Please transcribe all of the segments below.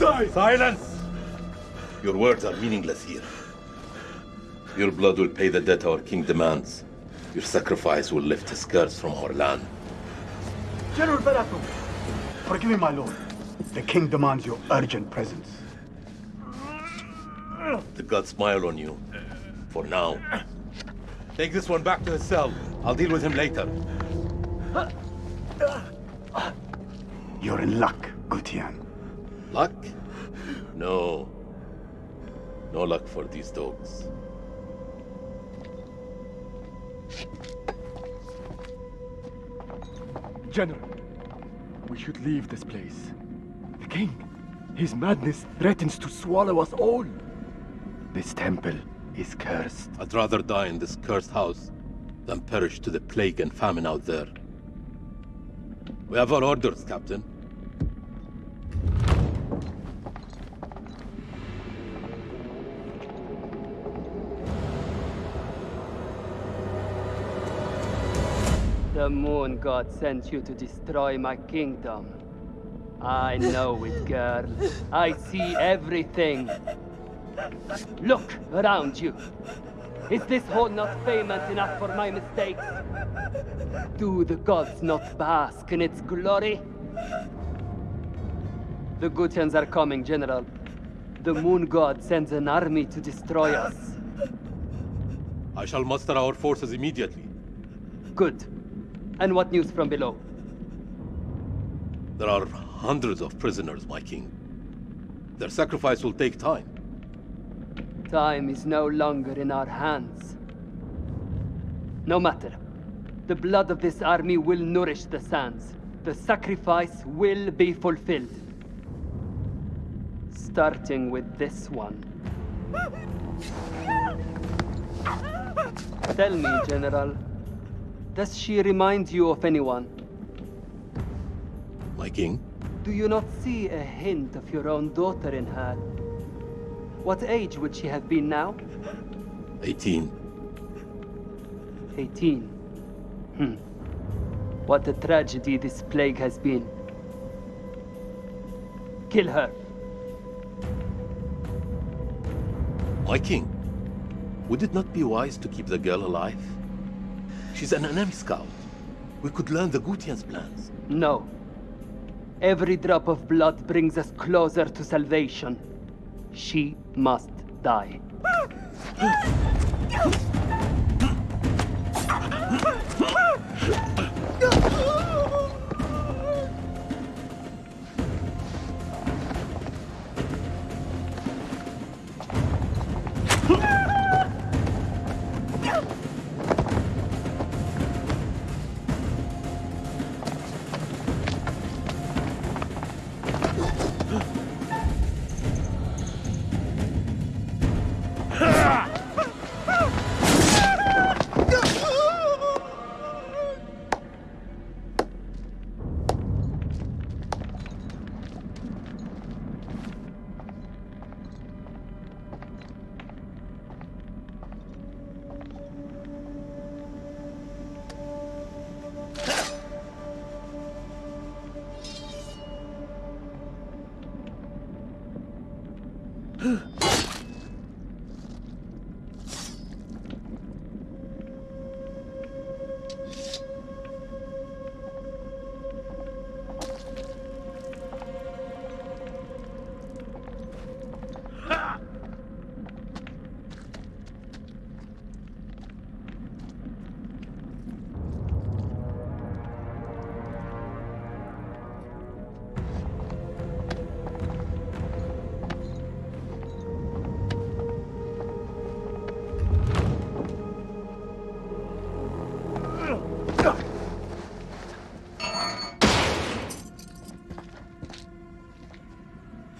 die! Silence! Your words are meaningless here. Your blood will pay the debt our king demands. Your sacrifice will lift his curse from our land. General Balathu, forgive me, my lord. The king demands your urgent presence. The gods smile on you. For now. Take this one back to his cell. I'll deal with him later. You're in luck, Gutian. Luck? No. No luck for these dogs. General, we should leave this place. The king, his madness threatens to swallow us all. This temple is cursed. I'd rather die in this cursed house than perish to the plague and famine out there. We have our orders, Captain. The moon god sent you to destroy my kingdom. I know it, girl. I see everything. Look around you. Is this hall not famous enough for my mistakes? Do the gods not bask in its glory? The Gutians are coming, General. The moon god sends an army to destroy us. I shall muster our forces immediately. Good. And what news from below? There are hundreds of prisoners, my king. Their sacrifice will take time. Time is no longer in our hands. No matter. The blood of this army will nourish the sands. The sacrifice will be fulfilled. Starting with this one. Tell me, General. Does she remind you of anyone? My king? Do you not see a hint of your own daughter in her? What age would she have been now? 18. 18. Hmm. What a tragedy this plague has been. Kill her. My king, would it not be wise to keep the girl alive? She's an enemy scout. We could learn the Gutian's plans. No. Every drop of blood brings us closer to salvation. She must die.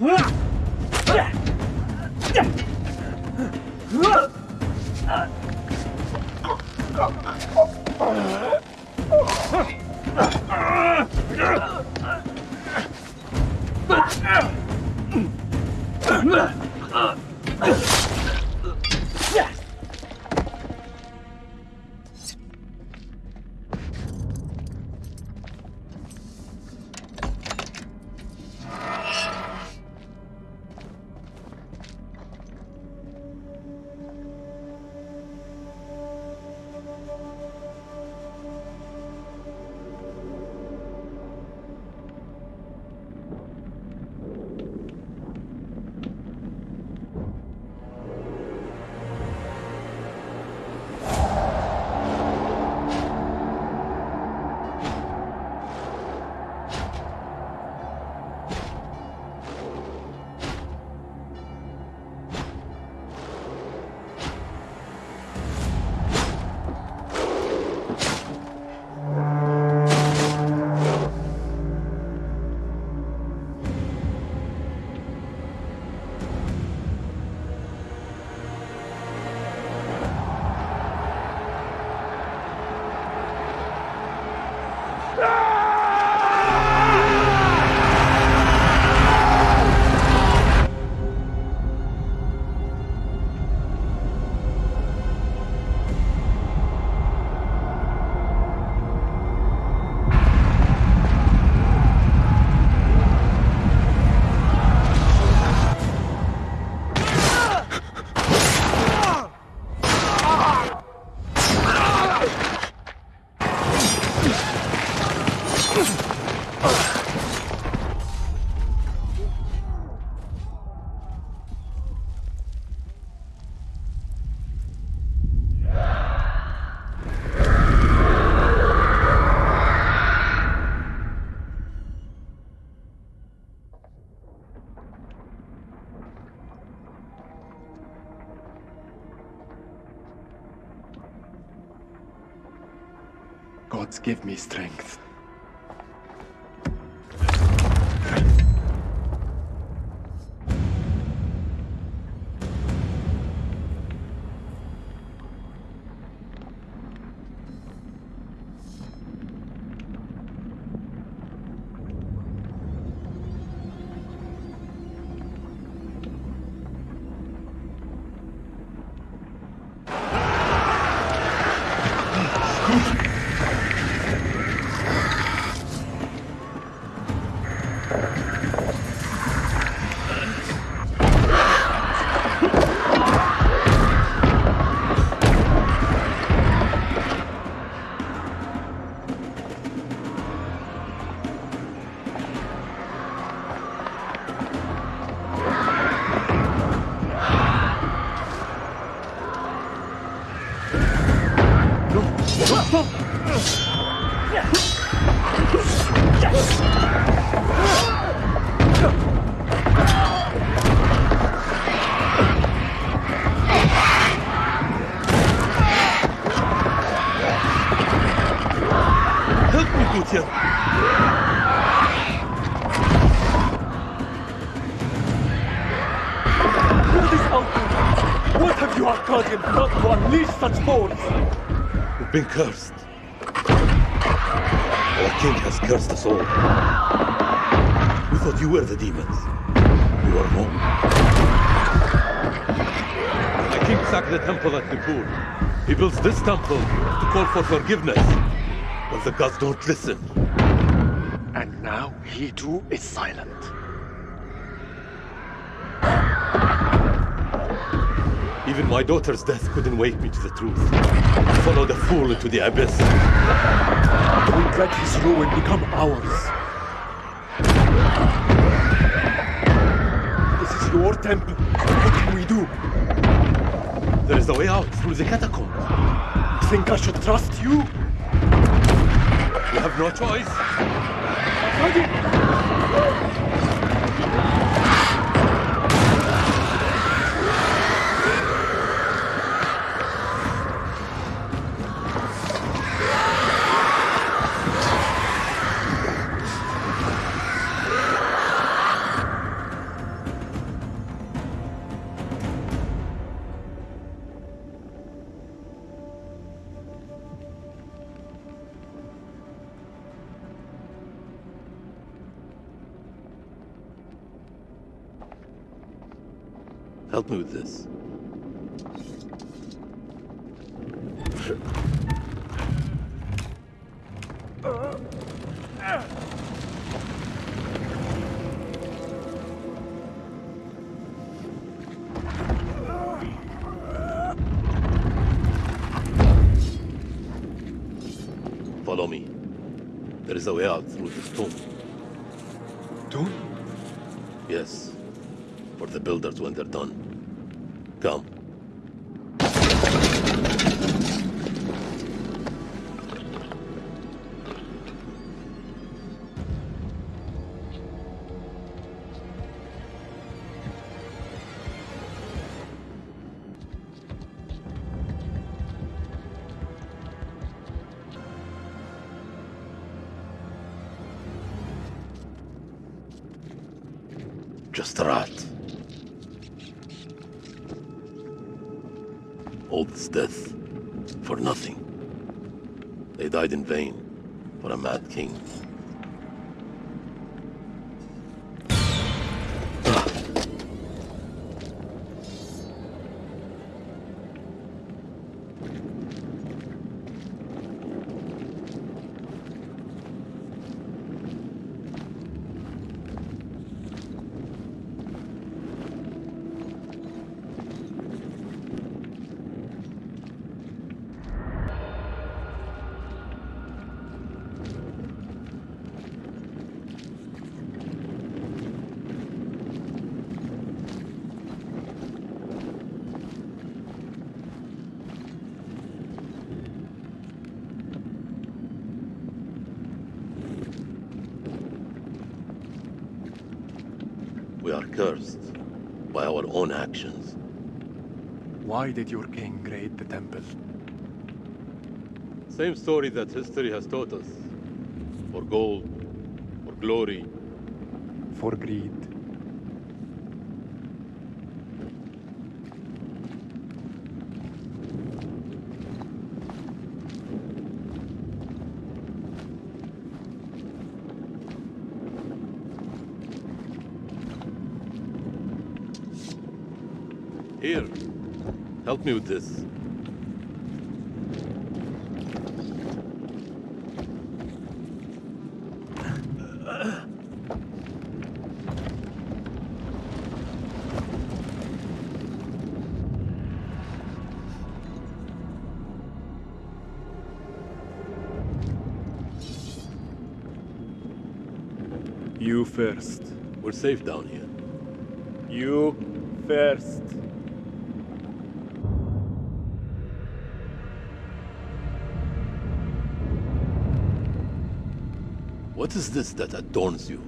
Huh! Give me strength. Been cursed. Our king has cursed us all. We thought you were the demons. You were wrong. My king sacked the temple at Nippur. He builds this temple to call for forgiveness. But the gods don't listen. And now he too is silent. Even my daughter's death couldn't wake me to the truth. Follow the fool into the abyss. Don't let his ruin become ours. This is your temple. What can we do? There is a way out through the catacombs. You think I should trust you? We have no choice. Help way out through this tomb. Tomb? Yes. For the builders when they're done. Just a. All this death for nothing. They died in vain for a mad king. We are cursed by our own actions. Why did your king raid the temple? Same story that history has taught us. For gold, for glory, For greed. Here, help me with this. You first. We're safe down here. What is this that adorns you?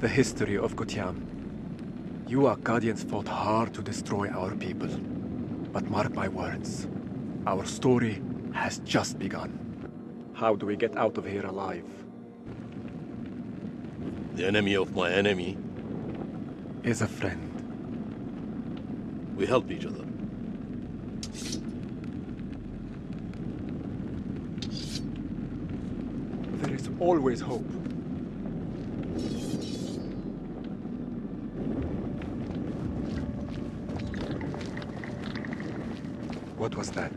The history of Gutium. You Akkadians fought hard to destroy our people. But mark my words, our story has just begun. How do we get out of here alive? The enemy of my enemy. Is a friend. We help each other. There is always hope. What was that?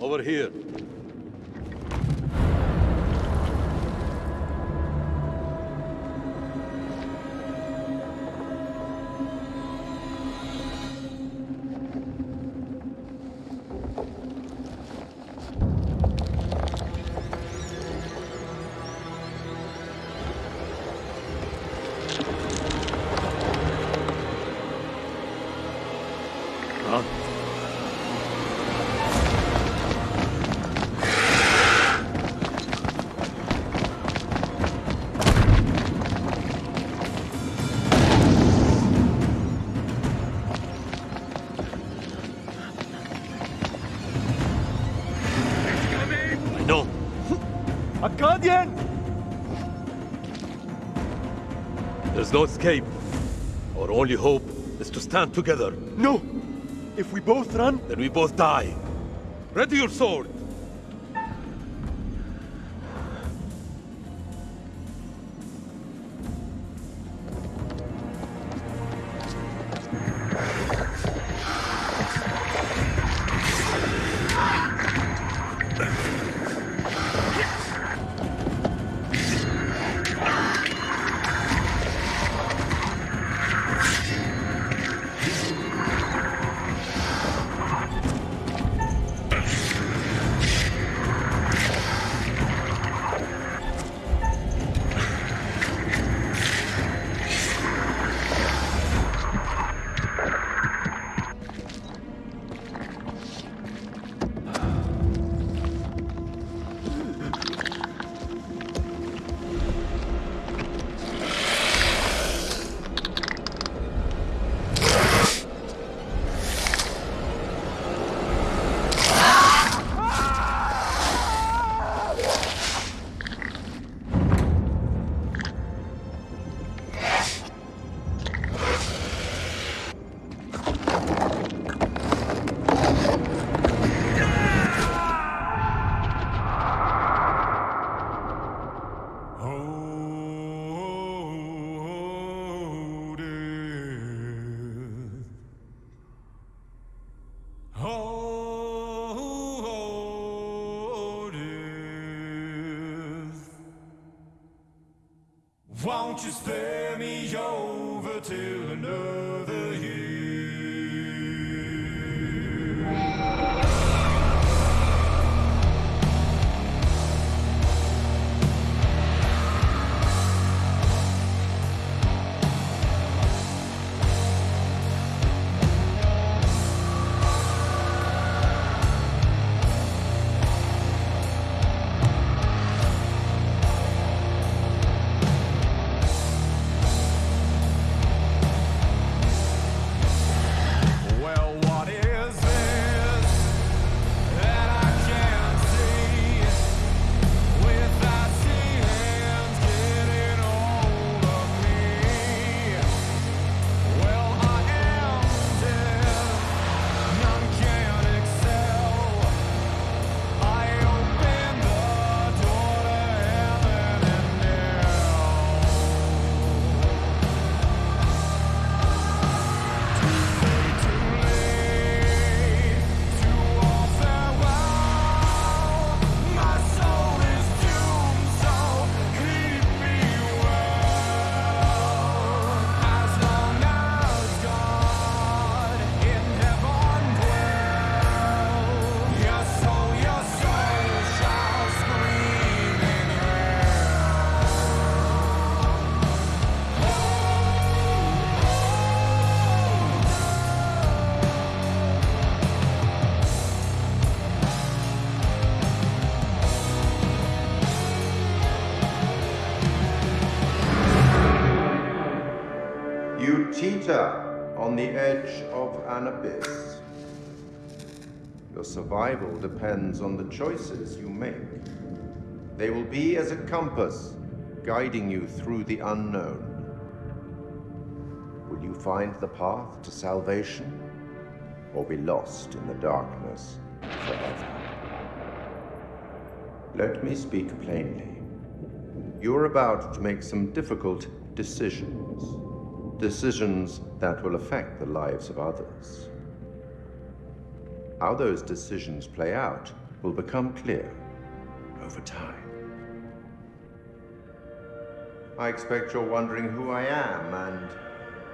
Over here. No escape. Our only hope is to stand together. No! If we both run, Then we both die. Ready your sword. Survival depends on the choices you make. They will be as a compass, guiding you through the unknown. Will you find the path to salvation, or be lost in the darkness forever? Let me speak plainly. You're about to make some difficult decisions. Decisions that will affect the lives of others. How those decisions play out will become clear over time. I expect you're wondering who I am and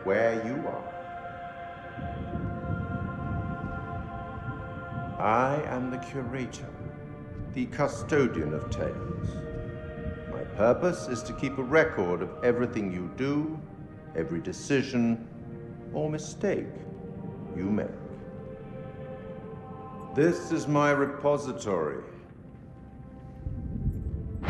where you are. I am the curator, the custodian of tales. My purpose is to keep a record of everything you do, every decision or mistake you make. This is my repository. It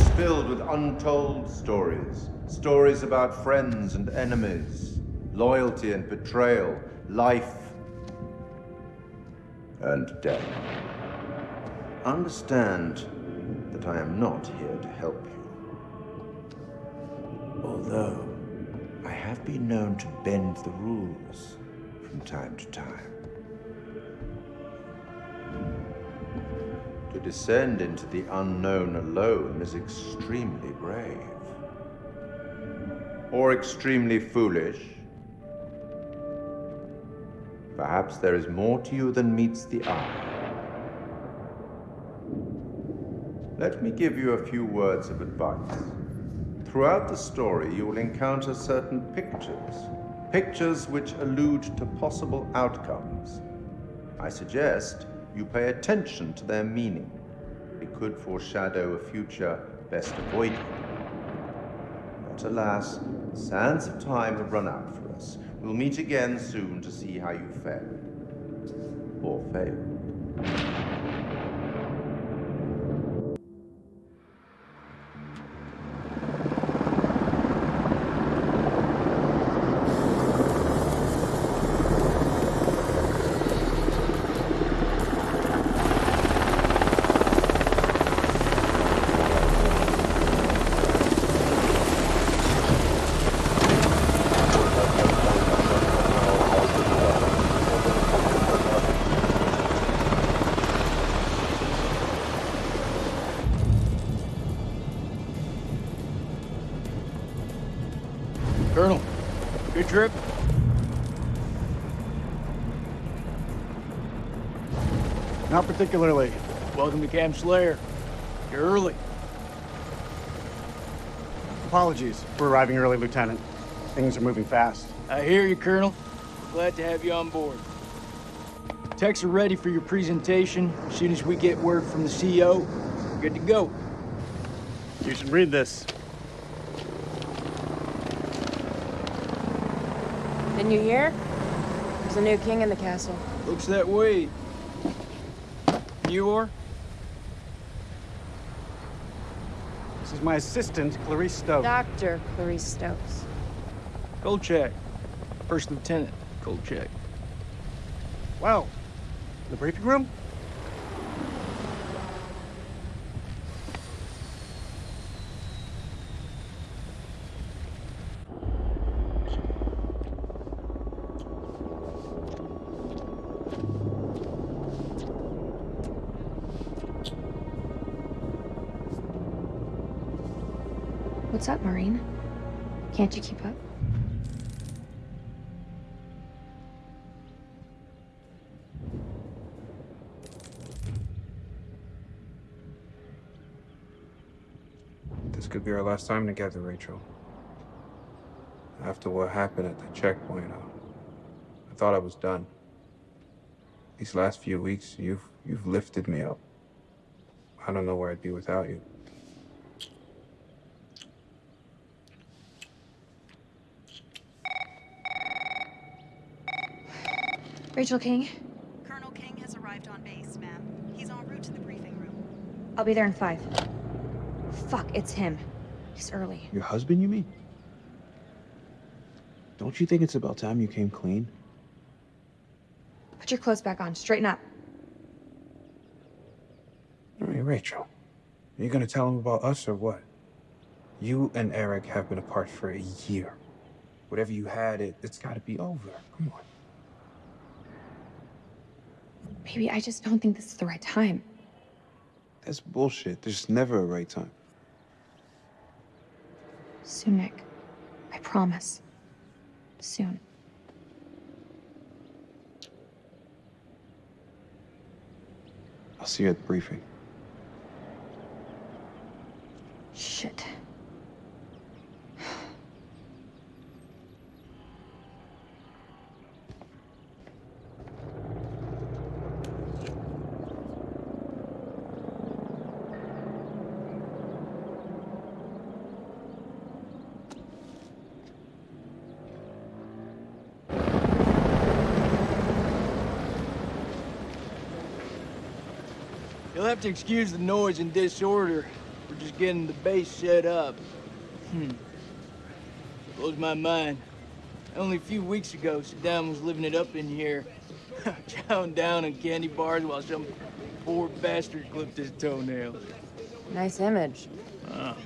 is filled with untold stories. Stories about friends and enemies, loyalty and betrayal, life and death. Understand that I am not here to help you. Although I have been known to bend the rules from time to time. To descend into the unknown alone is extremely brave. Or extremely foolish. Perhaps there is more to you than meets the eye. Let me give you a few words of advice. Throughout the story, you will encounter certain pictures, pictures which allude to possible outcomes. I suggest you pay attention to their meaning. It could foreshadow a future best avoided. But alas, sands of time have run out for us. We'll meet again soon to see how you fared. Or failed. Particularly. Welcome to Camp Slayer. You're early. Apologies for arriving early, Lieutenant. Things are moving fast. I hear you, Colonel. Glad to have you on board. Techs are ready for your presentation. As soon as we get word from the CEO, we're good to go. You should read this. Didn't you hear? There's a new king in the castle. Looks that way. You are? This is my assistant, Clarice Stokes. Dr. Clarice Stokes. Kolchak. First Lieutenant Kolchak. Well, the briefing room? Can't you keep up? This could be our last time together, Rachel. After what happened at the checkpoint, uh, I thought I was done. These last few weeks, you've you've lifted me up. I don't know where I'd be without you. Rachel King, Colonel King has arrived on base, ma'am. He's en route to the briefing room. I'll be there in five. Fuck, it's him. He's early. Your husband, you mean? Don't you think it's about time you came clean? Put your clothes back on. Straighten up. Hey, Rachel. Are you gonna tell him about us or what? You and Eric have been apart for a year. Whatever you had, it, it's gotta be over. Come on. Baby, I just don't think this is the right time. That's bullshit. There's never a right time. Soon, Nick. I promise. Soon. I'll see you at the briefing. Shit. You'll have to excuse the noise and disorder. We're just getting the base set up. Hmm. Blows my mind. Only a few weeks ago, Saddam was living it up in here. Chowing down on candy bars while some poor bastard clipped his toenails. Nice image. Ah,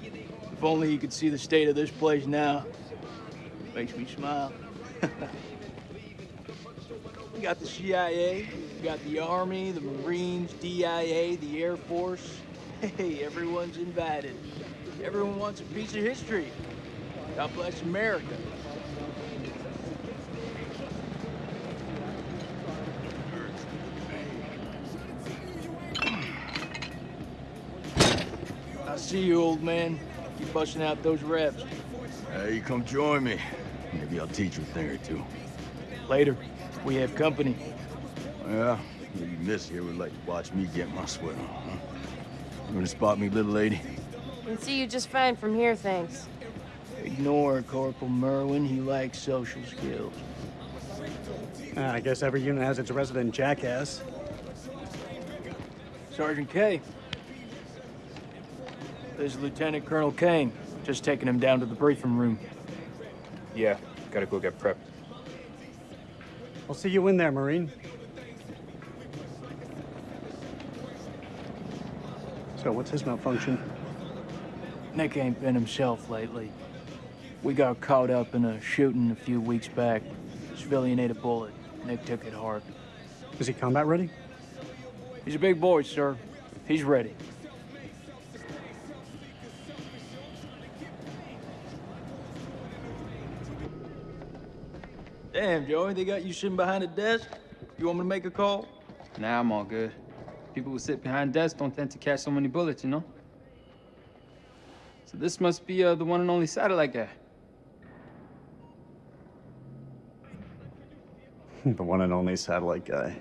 if only you could see the state of this place now. Makes me smile. we got the CIA, got the Army, the Marines, DIA, the Air Force. Hey, everyone's invited. Everyone wants a piece of history. God bless America. I see you, old man. Keep busting out those reps. Hey, come join me. Maybe I'll teach you a thing or two. Later. We have company. Yeah, maybe Miss here would like to watch me get my sweat on, huh? You gonna spot me, little lady? Can see you just fine from here, thanks. Ignore Corporal Merwin. He lacks social skills. Ah, I guess every unit has its resident jackass. Sergeant Kay. This is Lieutenant Colonel Kane. Just taking him down to the briefing room. Yeah, gotta go get prepped. I'll see you in there, Marine. So, what's his malfunction? Nick ain't been himself lately. We got caught up in a shooting a few weeks back. Civilian ate a bullet. Nick took it hard. Is he combat ready? He's a big boy, sir. He's ready. Damn, Joey, they got you sitting behind a desk? You want me to make a call? Nah, I'm all good. People who sit behind desks don't tend to catch so many bullets, you know? So this must be uh, the one and only satellite guy. the one and only satellite guy.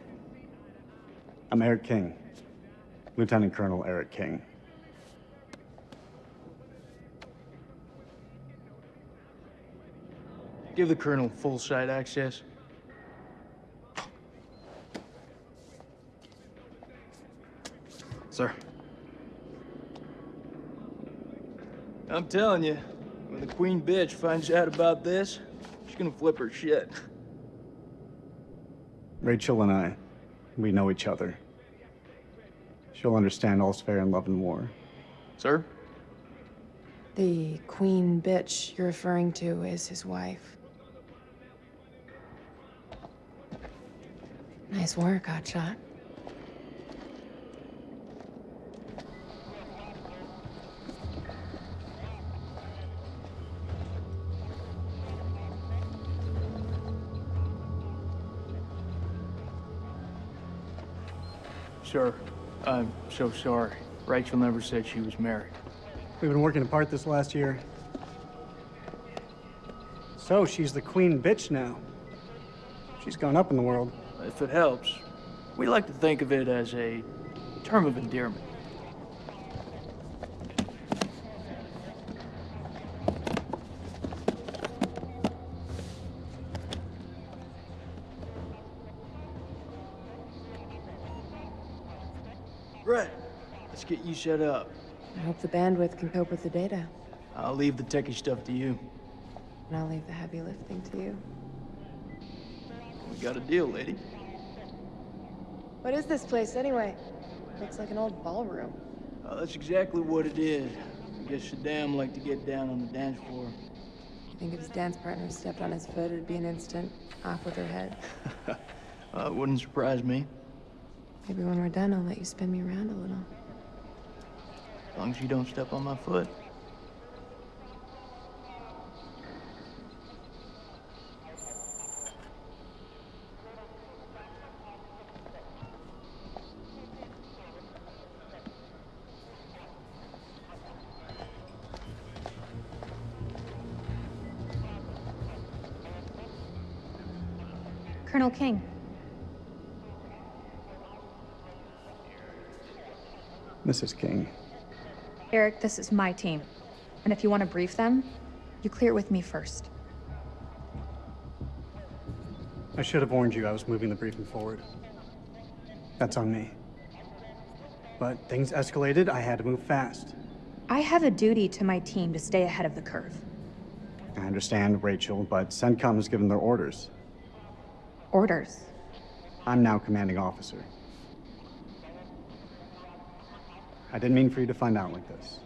I'm Eric King. Lieutenant Colonel Eric King. Give the Colonel full site access. Sir. I'm telling you, when the queen bitch finds out about this, she's gonna flip her shit. Rachel and I, we know each other. She'll understand all's fair in love and war. Sir? The queen bitch you're referring to is his wife. Nice work, Hotshot. Sir, I'm so sorry. Rachel never said she was married. We've been working apart this last year. So, she's the queen bitch now. She's gone up in the world. If it helps, we like to think of it as a term of endearment. Right. Let's get you set up. I hope the bandwidth can cope with the data. I'll leave the techie stuff to you. and I'll leave the heavy lifting to you. We got a deal, lady. What is this place, anyway? Looks like an old ballroom. Uh, that's exactly what it is. I guess Saddam liked to get down on the dance floor. I think if his dance partner stepped on his foot, it'd be an instant off with her head? uh, it wouldn't surprise me. Maybe when we're done, I'll let you spin me around a little. As long as you don't step on my foot. Colonel King. Mrs. King. Eric, this is my team. And if you want to brief them, you clear it with me first. I should have warned you I was moving the briefing forward. That's on me. But things escalated, I had to move fast. I have a duty to my team to stay ahead of the curve. I understand, Rachel, but CENTCOM has given their orders. Orders. I'm now commanding officer. I didn't mean for you to find out like this.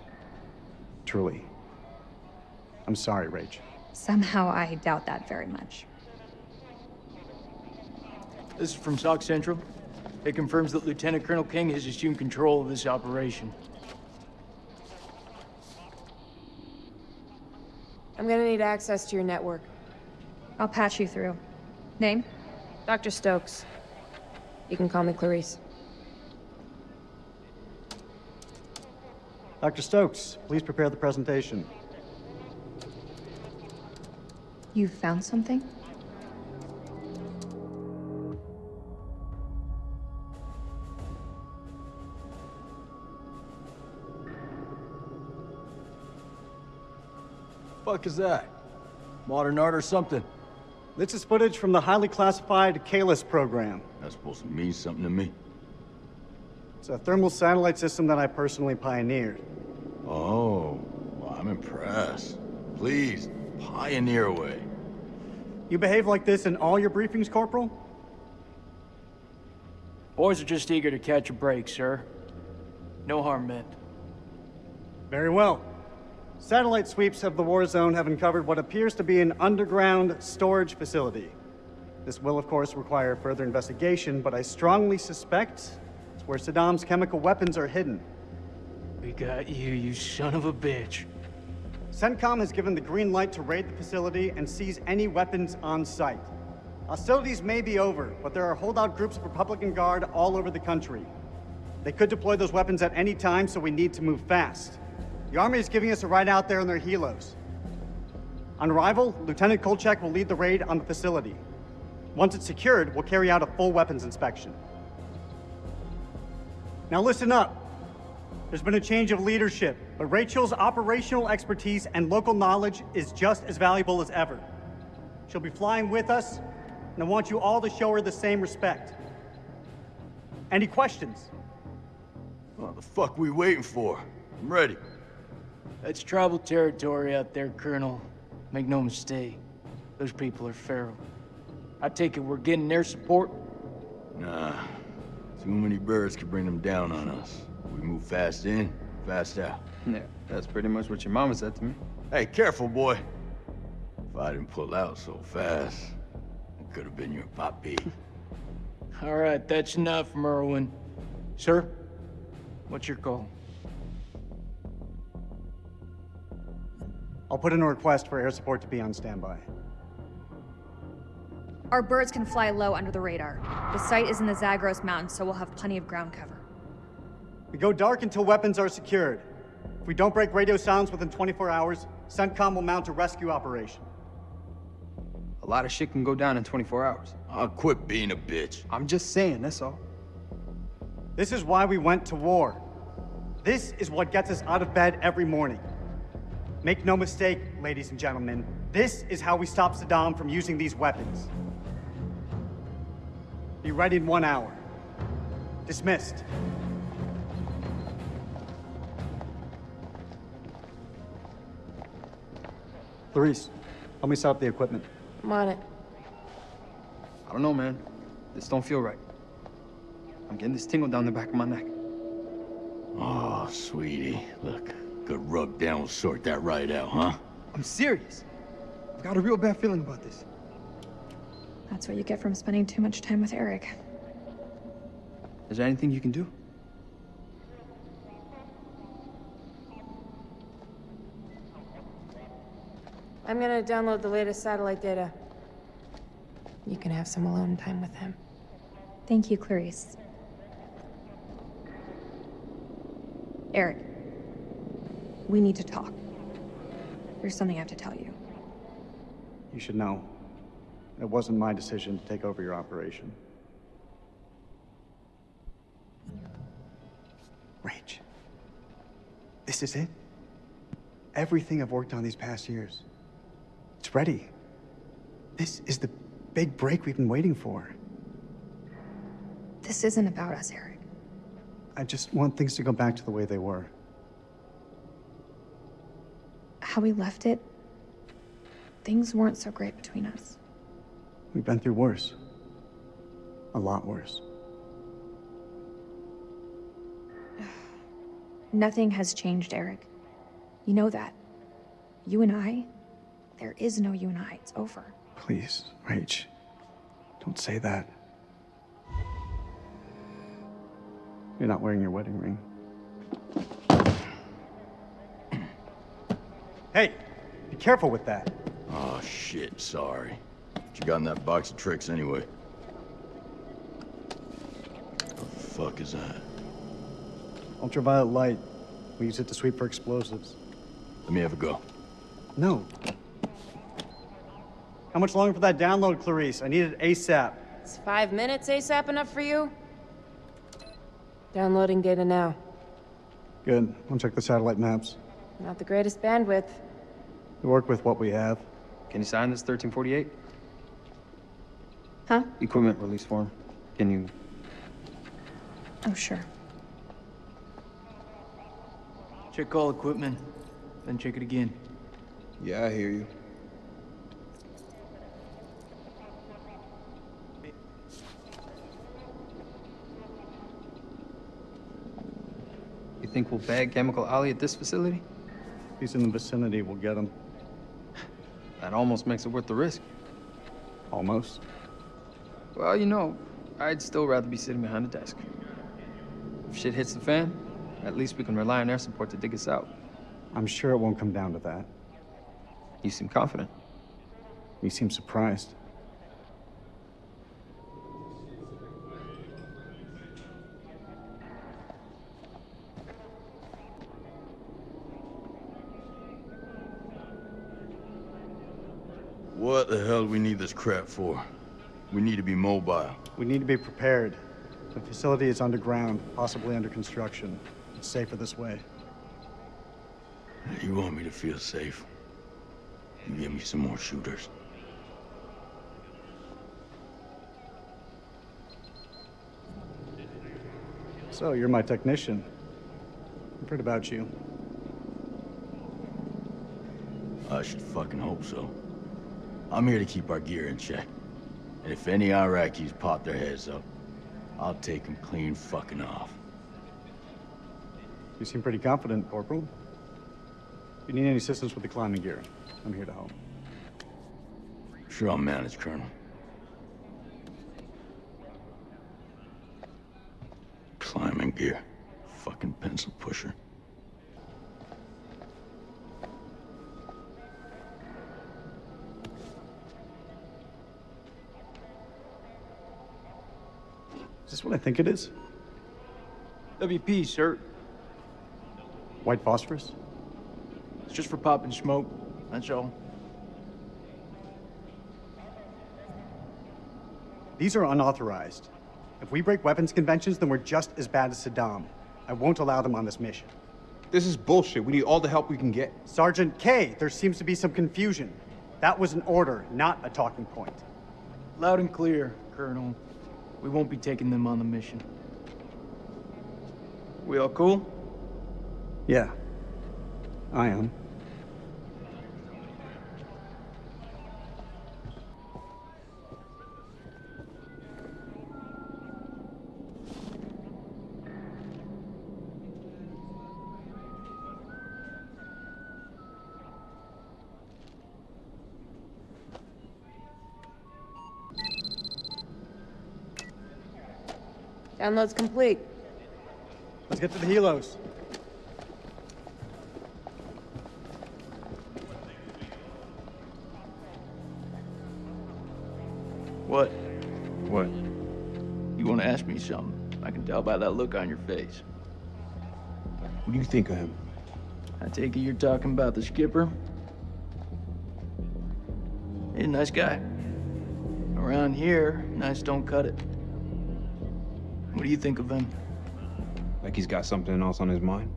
Truly. I'm sorry, Rach. Somehow I doubt that very much. This is from SOC Central. It confirms that Lieutenant Colonel King has assumed control of this operation. I'm gonna need access to your network. I'll patch you through. Name? Dr. Stokes. You can call me Clarice. Dr. Stokes, please prepare the presentation. You found something? Fuck is that? Modern art or something? This is footage from the highly classified Kalis program. That's supposed to mean something to me. It's a thermal satellite system that I personally pioneered. Oh, well, I'm impressed. Please, pioneer away. You behave like this in all your briefings, Corporal? Boys are just eager to catch a break, sir. No harm meant. Very well. Satellite sweeps of the war zone have uncovered what appears to be an underground storage facility. This will, of course, require further investigation, but I strongly suspect it's where Saddam's chemical weapons are hidden. We got you, you son of a bitch. CENTCOM has given the green light to raid the facility and seize any weapons on site. Hostilities may be over, but there are holdout groups of Republican Guard all over the country. They could deploy those weapons at any time, so we need to move fast. The Army is giving us a ride out there in their helos. On arrival, Lieutenant Kolchak will lead the raid on the facility. Once it's secured, we'll carry out a full weapons inspection. Now listen up. There's been a change of leadership, but Rachel's operational expertise and local knowledge is just as valuable as ever. She'll be flying with us, and I want you all to show her the same respect. Any questions? What the fuck we waiting for? I'm ready. That's tribal territory out there, Colonel. Make no mistake. Those people are feral. I take it we're getting their support? Nah. Too many birds could bring them down on us. We move fast in, fast out. Yeah, that's pretty much what your mama said to me. Hey, careful, boy. If I didn't pull out so fast, it could have been your poppy. All right, that's enough, Merwin. Sir, what's your call? I'll put in a request for air support to be on standby. Our birds can fly low under the radar. The site is in the Zagros Mountains, so we'll have plenty of ground cover. We go dark until weapons are secured. If we don't break radio silence within 24 hours, CENTCOM will mount a rescue operation. A lot of shit can go down in 24 hours. I'll quit being a bitch. I'm just saying, that's all. This is why we went to war. This is what gets us out of bed every morning. Make no mistake, ladies and gentlemen, this is how we stop Saddam from using these weapons. Be ready in one hour. Dismissed. Clarice, Help me set up the equipment. I'm on it. I don't know, man. This don't feel right. I'm getting this tingle down the back of my neck. Oh, sweetie. Look, good rub down will sort that right out, huh? I'm serious. I've got a real bad feeling about this. That's what you get from spending too much time with Eric. Is there anything you can do? I'm gonna download the latest satellite data. You can have some alone time with him. Thank you, Clarice. Eric, we need to talk. There's something I have to tell you. You should know. It wasn't my decision to take over your operation. Rach. This is it? Everything I've worked on these past years. It's ready. This is the big break we've been waiting for. This isn't about us, Eric. I just want things to go back to the way they were. How we left it, things weren't so great between us. We've been through worse. A lot worse. Nothing has changed, Eric. You know that. You and I, there is no you and I. It's over. Please, Rach. Don't say that. You're not wearing your wedding ring. Hey, be careful with that. Oh, shit, sorry. What you got in that box of tricks anyway? What the fuck is that? Ultraviolet light. We use it to sweep for explosives. Let me have a go. No. How much longer for that download, Clarice? I need it ASAP. Is five minutes ASAP enough for you? Downloading data now. Good. I'll check the satellite maps. Not the greatest bandwidth. We work with what we have. Can you sign this 1348? Huh? Equipment release form. Can you... Oh, sure. Check all equipment, then check it again. Yeah, I hear you. You think we'll bag Chemical Ali at this facility? If he's in the vicinity, we'll get him. That almost makes it worth the risk. Almost. Well, you know, I'd still rather be sitting behind a desk. If shit hits the fan, at least we can rely on air support to dig us out. I'm sure it won't come down to that. You seem confident. You seem surprised. What the hell do we need this crap for? We need to be mobile. We need to be prepared. The facility is underground, possibly under construction. It's safer this way. You want me to feel safe? You give me some more shooters. So, you're my technician. I've heard about you. I should fucking hope so. I'm here to keep our gear in check. And if any Iraqis pop their heads up, I'll take them clean fucking off. You seem pretty confident, Corporal. If you need any assistance with the climbing gear, I'm here to help. Sure I'll manage, Colonel. Climbing gear. Fucking pencil pusher. Is this what I think it is? WP, sir. White phosphorus? It's just for popping smoke. That's all. These are unauthorized. If we break weapons conventions, then we're just as bad as Saddam. I won't allow them on this mission. This is bullshit. We need all the help we can get. Sergeant Kay, there seems to be some confusion. That was an order, not a talking point. Loud and clear, Colonel. We won't be taking them on the mission. We all cool? Yeah, I am. Download's complete. Let's get to the helos. What? What? You want to ask me something? I can tell by that look on your face. What do you think of him? I take it you're talking about the skipper? He's a nice guy. Around here, nice don't cut it. What do you think of him? Like he's got something else on his mind?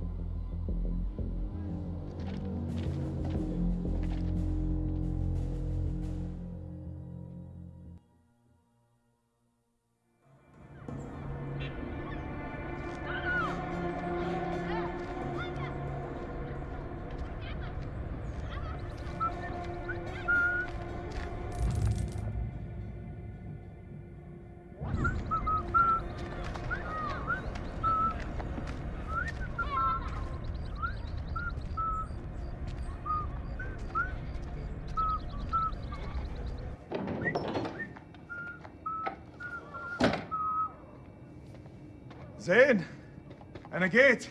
Агеть!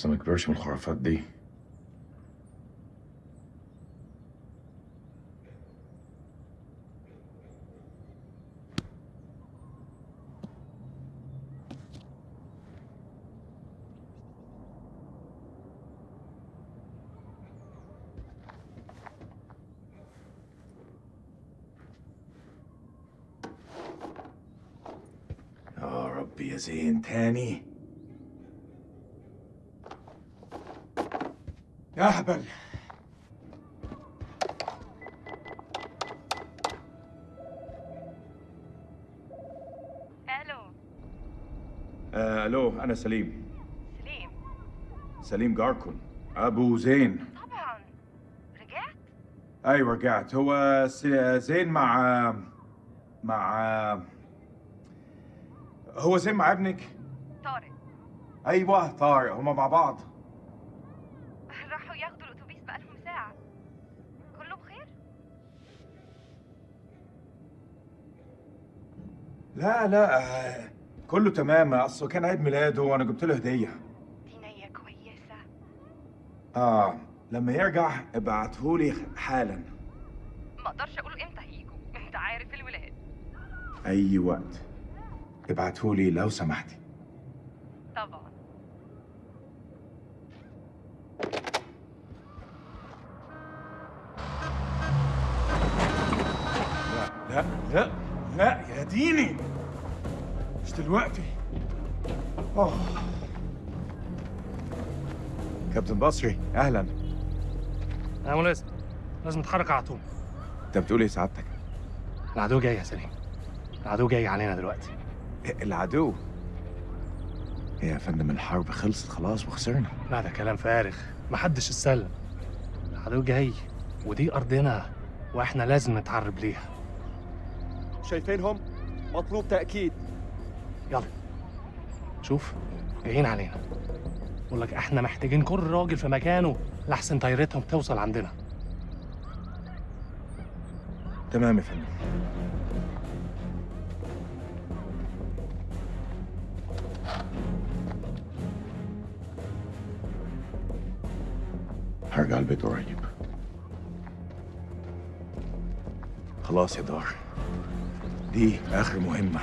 ولسه ما كبرش من الخرافات دي يا ربي يا زين تاني يا هبل ألو. آه ألو أنا سليم. سليم. سليم جاركون. أبو زين. طبعا. رجعت؟ أيوه رجعت. هو زين مع مع هو زين مع ابنك؟ طارق. أيوه طارق. هما مع بعض. لا لا آه، كله تمام. اصله كان عيد ميلاده وأنا جبت له هدية. دي نيه كويسة. آه لما يرجع ابعتهولي حالا. ما أقدرش أقول إمتى هيجوا. أنت عارف الولاد. أي وقت. ابعتهولي لو سمحتي. طبعا. لا لا لا يا ديني. مش دلوقتي. أوه. كابتن بصري أهلا. يا ملازم لازم نتحرك على طول. أنت بتقول إيه سعادتك؟ العدو جاي يا سليم. العدو جاي علينا دلوقتي. العدو؟ يا فندم الحرب خلصت خلاص وخسرنا. لا ده كلام فارغ. محدش اتسلم. العدو جاي ودي أرضنا وإحنا لازم نتعرب ليها. شايفينهم؟ مطلوب تأكيد. يلا. شوف جايين علينا. بقول لك إحنا محتاجين كل راجل في مكانه لحسن طيارتهم توصل عندنا. تمام يا فندم. هرجع البيت قريب. خلاص يا دار. دي آخر مهمة.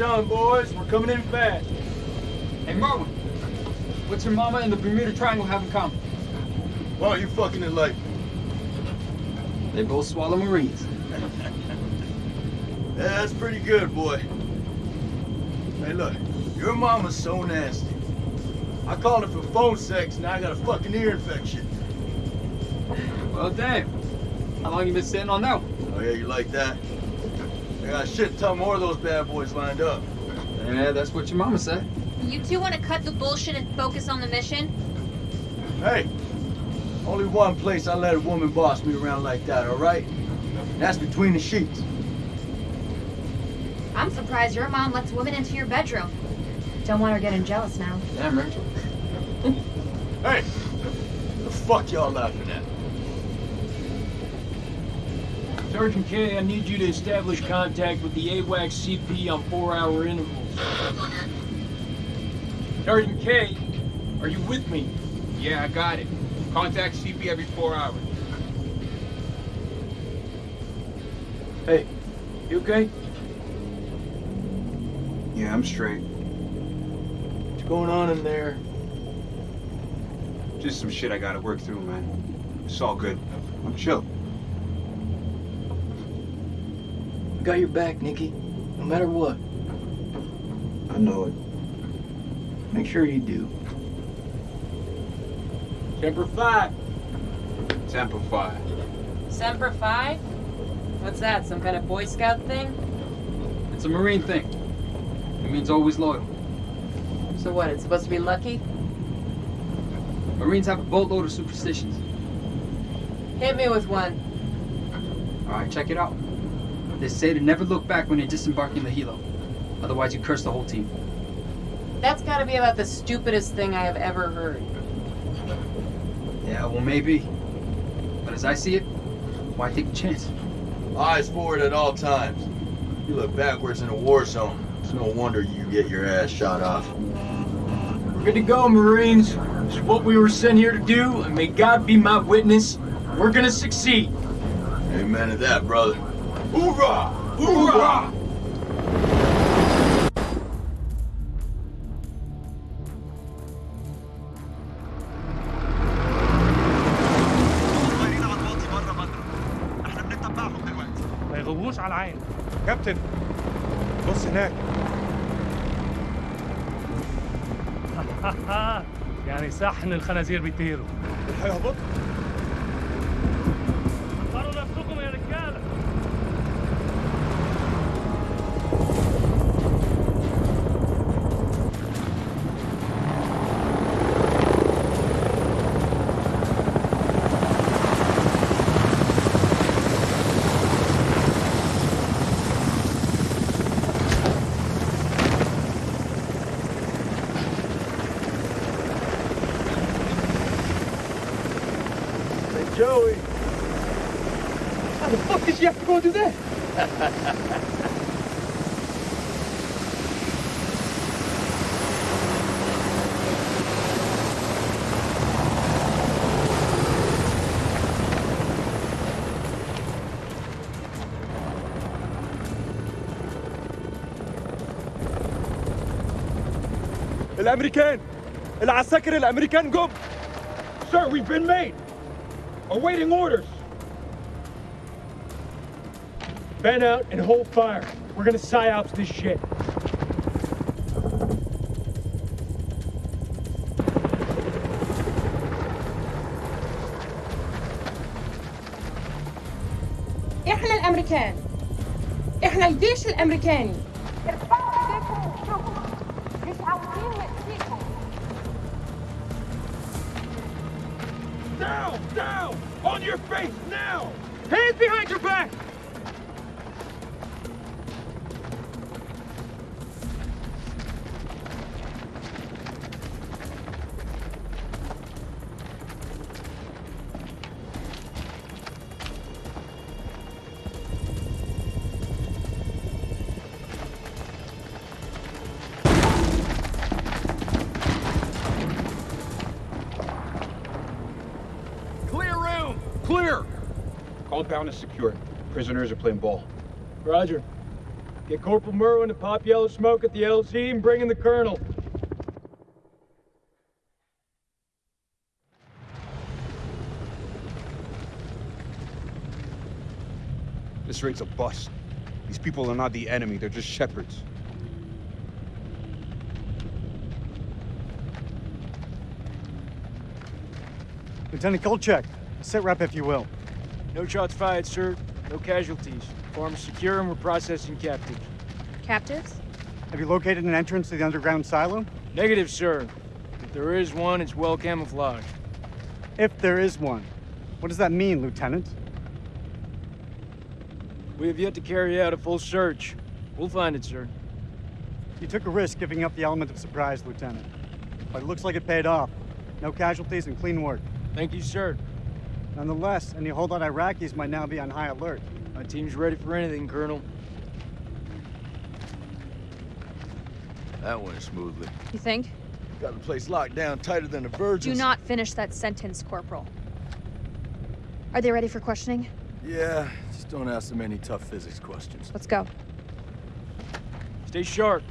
On, boys. We're coming in fast. Hey, Marwin. What's your mama and the Bermuda Triangle have in common? Why are you fucking it like? They both swallow Marines. Yeah, that's pretty good, boy. Hey, look, your mama's so nasty. I called her for phone sex, and I got a fucking ear infection. Well, damn. How long you been sitting on that one? Oh, yeah, you like that? I got a shit ton more of those bad boys lined up. Yeah, that's what your mama said. You two want to cut the bullshit and focus on the mission? Hey, only one place I let a woman boss me around like that, all right? And that's between the sheets. I'm surprised your mom lets women into your bedroom. Don't want her getting jealous now. Damn, Rachel. Hey, the fuck y'all laughing at? Sergeant Kay, I need you to establish contact with the AWACS CP on four-hour intervals. Sergeant Kay, are you with me? Yeah, I got it. Contact CP every four hours. Hey, you okay? Yeah, I'm straight. What's going on in there? Just some shit I gotta work through, man. It's all good. I'm chill. Got your back, Nikki. No matter what. I know it. Make sure you do. Semper Fi. Semper Fi. Semper Fi? What's that, some kind of Boy Scout thing? It's a Marine thing. It means always loyal. So what, it's supposed to be lucky? Marines have a boatload of superstitions. Hit me with one. Alright, check it out. They say to never look back when you're disembarking the helo. Otherwise you curse the whole team. That's gotta be about the stupidest thing I have ever heard. Yeah, well maybe. But as I see it, why take a chance? Eyes forward at all times. You look backwards in a war zone. It's no wonder you get your ass shot off. We're good to go, Marines. It's what we were sent here to do, and may God be my witness. We're gonna succeed. Amen to that, brother. Hoorah! Hoorah! يغووش على العين كابتن بص هناك يعني صحن الخنازير بيطيروا هيهبط go and do that? الامريكان العساكر الامريكان جم Sir, we've been made. Awaiting orders. Fan out and hold fire. We're gonna psyops this shit. احنا الامريكان احنا الجيش الامريكاني Prisoners are playing ball. Roger. Get Corporal Merwin to pop yellow smoke at the LZ and bring in the Colonel. This raid's a bust. These people are not the enemy, they're just shepherds. Lieutenant Kolchak, sit rep if you will. No shots fired, sir. No casualties. Farm is secure and we're processing captives. Captives? Have you located an entrance to the underground silo? Negative, sir. If there is one, it's well camouflaged. If there is one. What does that mean, Lieutenant? We have yet to carry out a full search. We'll find it, sir. You took a risk giving up the element of surprise, Lieutenant. But it looks like it paid off. No casualties and clean work. Thank you, sir. Nonetheless, any holdout Iraqis might now be on high alert. My team's ready for anything, Colonel. That went smoothly. You think? Got the place locked down tighter than a virgin. Do not finish that sentence, Corporal. Are they ready for questioning? Yeah, just don't ask them any tough physics questions. Let's go. Stay sharp.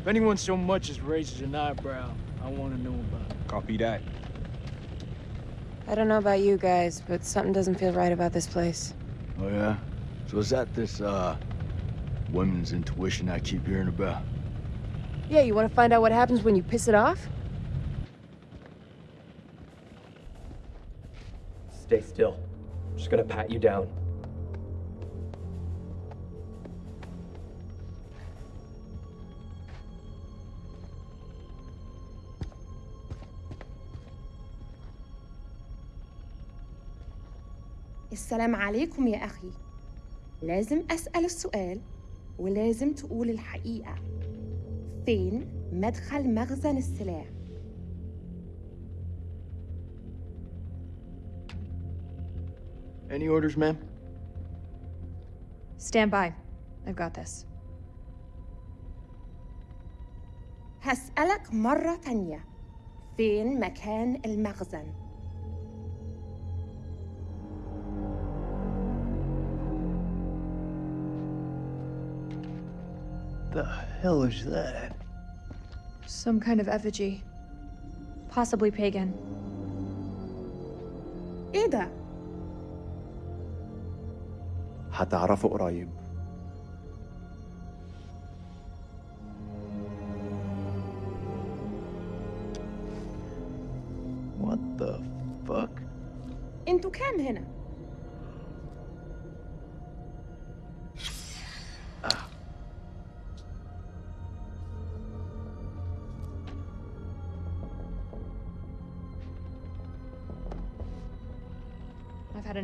If anyone so much as raises an eyebrow, I want to know about it. Copy that. I don't know about you guys, but something doesn't feel right about this place. Oh yeah? So is that this, uh, women's intuition I keep hearing about? Yeah, you want to find out what happens when you piss it off? Stay still. I'm just gonna pat you down. السلام عليكم يا أخي لازم أسأل السؤال ولازم تقول الحقيقة فين مدخل مخزن السلاح Any orders, ma'am? Stand by. I've got this. هسألك مرة تانية فين مكان المخزن The hell is that? Some kind of effigy. Possibly pagan. إيه ده؟ هتعرفوا قريب What the fuck? انتوا كام هنا؟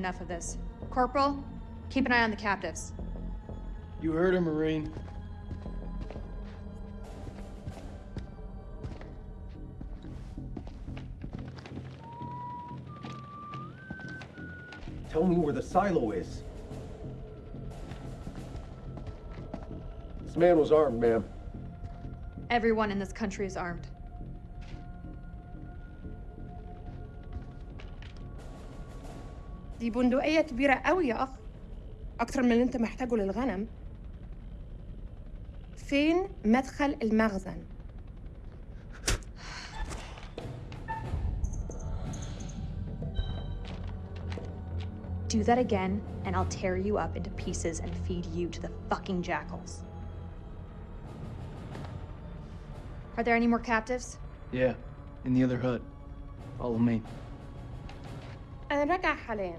Enough of this. Corporal, keep an eye on the captives. You heard her, Marine. Tell me where the silo is. This man was armed, ma'am. Everyone in this country is armed. دي بندقية كبيرة قوي يا أخ أكتر من اللي أنت محتاجه للغنم فين مدخل المخزن؟ Do that again, and I'll tear you up into pieces and feed you to the fucking jackals. Are there any more captives? Yeah, in the other hut. Follow me. أنا راجع حاليا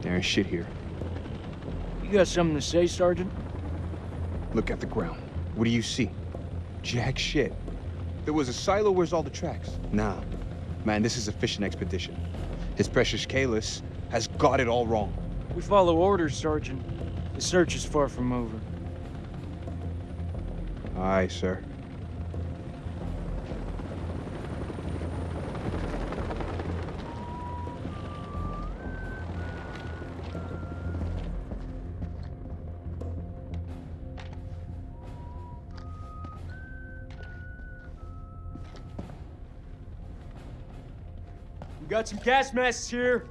There ain't shit here. You got something to say, Sergeant? Look at the ground. What do you see? Jack shit. There was a silo, where's all the tracks? Nah. Man, this is a fishing expedition. His precious Kalis has got it all wrong. We follow orders, Sergeant. The search is far from over. Aye, sir. Some gas masks here.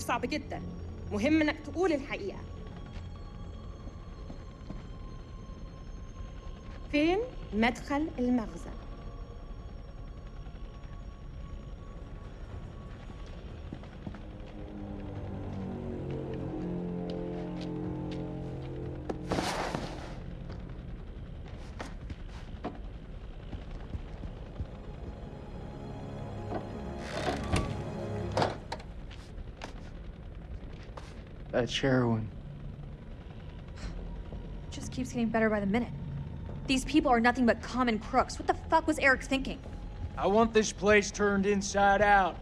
موقف صعب جدا. مهم إنك تقول الحقيقة. فين مدخل المخزن That's heroin. Just keeps getting better by the minute. These people are nothing but common crooks. What the fuck was Eric thinking? I want this place turned inside out.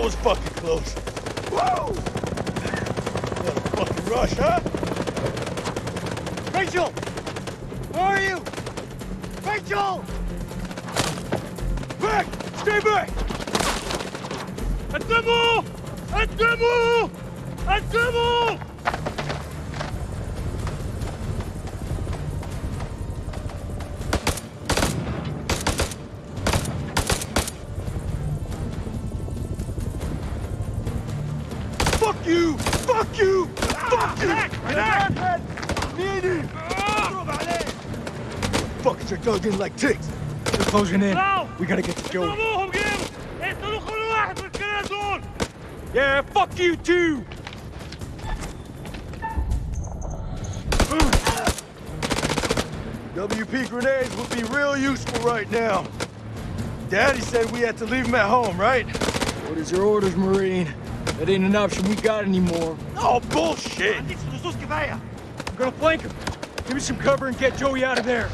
That was fucking close. Whoa! What a fucking rush, huh? Rachel! Where are you? Rachel! Back! Stay back! At the mall! At the mall! At the mall! getting like ticks. They're closing in. We gotta get to Joey. Yeah, fuck you too! WP grenades would be real useful right now. Daddy said we had to leave him at home, right? What is your orders, Marine? That ain't an option we got anymore. Oh, bullshit! I'm gonna flank him. Give me some cover and get Joey out of there.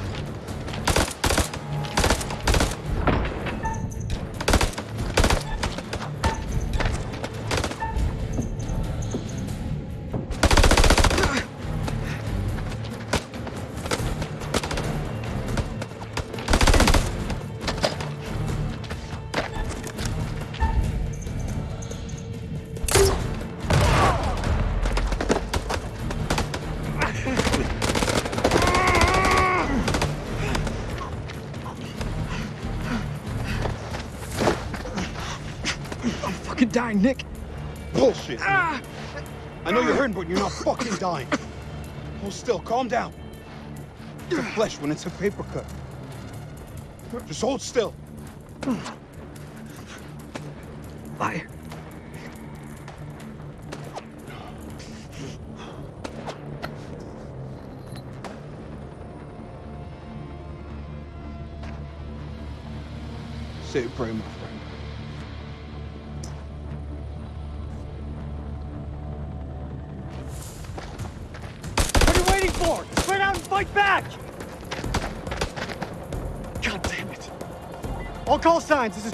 Know you're not fucking dying. Hold still, calm down. It's flesh when it's a paper cut. Just hold still.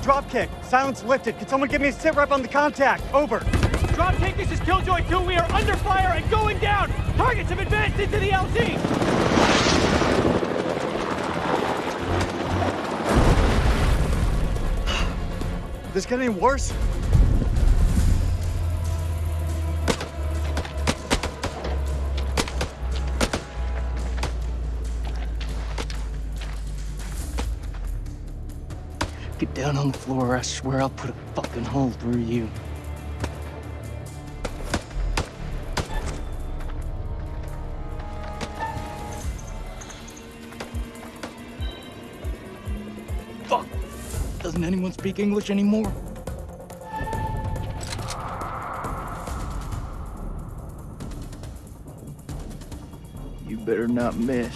Dropkick. Silence lifted. Can someone give me a sit rep on the contact? Over. Dropkick, this is Killjoy 2. We are under fire and going down. Targets have advanced into the LZ. This get any worse? Get down on the floor or I swear I'll put a fucking hole through you. Fuck! Doesn't anyone speak English anymore? You better not miss.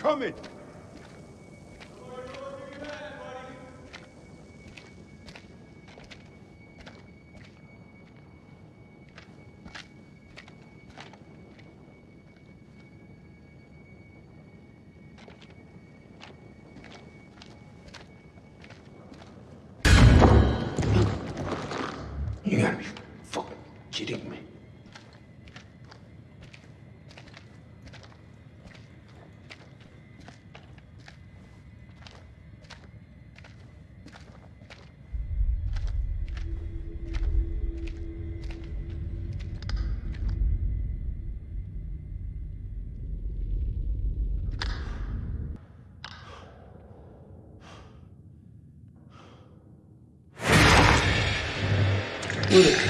Coming. Fuck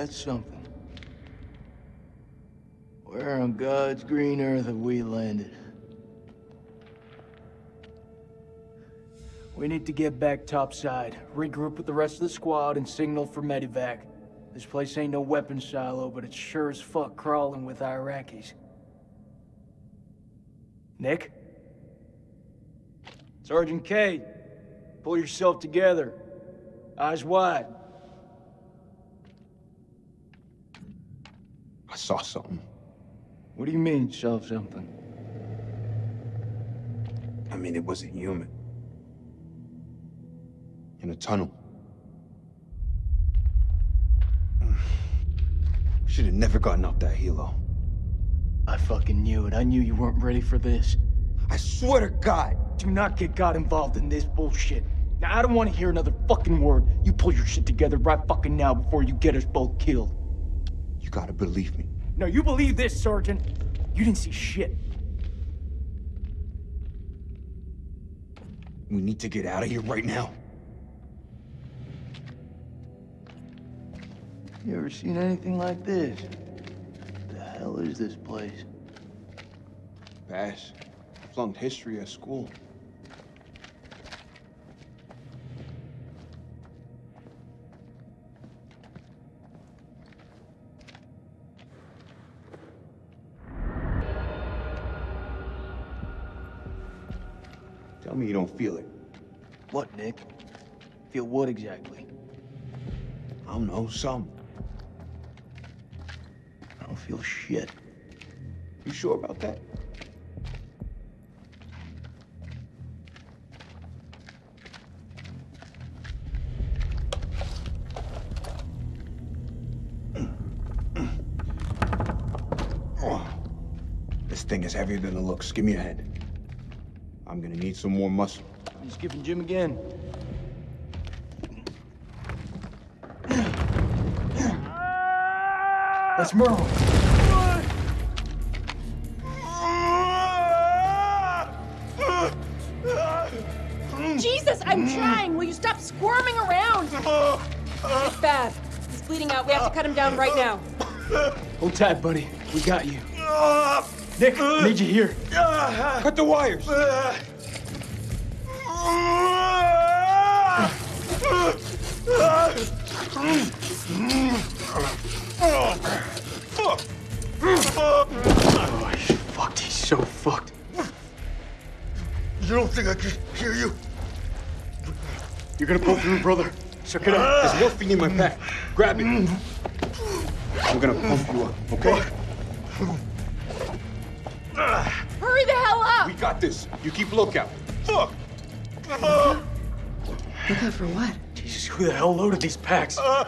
Well, ain't that something? Where on God's green earth have we landed? We need to get back topside, regroup with the rest of the squad, and signal for medevac. This place ain't no weapons silo, but it's sure as fuck crawling with Iraqis. Nick? Sergeant Kay, pull yourself together. Eyes wide. Saw something. What do you mean, saw something? I mean, it wasn't human. In a tunnel. Should have never gotten up that helo. I fucking knew it. I knew you weren't ready for this. I swear to God. Do not get God involved in this bullshit. Now, I don't want to hear another fucking word. You pull your shit together right fucking now before you get us both killed. You gotta believe me. No, you believe this, Sergeant. You didn't see shit. We need to get out of here right now. You ever seen anything like this? The hell is this place? Bash. Flunked history at school. Tell me you don't feel it. What, Nick? Feel what exactly? I don't know, some. I don't feel shit. You sure about that? Oh, this thing is heavier than it looks. Give me a hand. I'm gonna need some more muscle. I'm giving Jim again. That's Merle. Jesus, I'm trying. Will you stop squirming around? It's bad. He's bleeding out. We have to cut him down right now. Hold tight, buddy. We got you. Ah! Nick, I need you here. Cut the wires. Oh, he's fucked. He's so fucked. You don't think I can hear you? You're gonna pull through, brother. Suck it up. There's morphine in my pack. Grab it. I'm gonna pump you up, okay? Got this. You keep lookout. Fuck! Look uh-huh. out for what? Jesus, who the hell loaded these packs? Uh,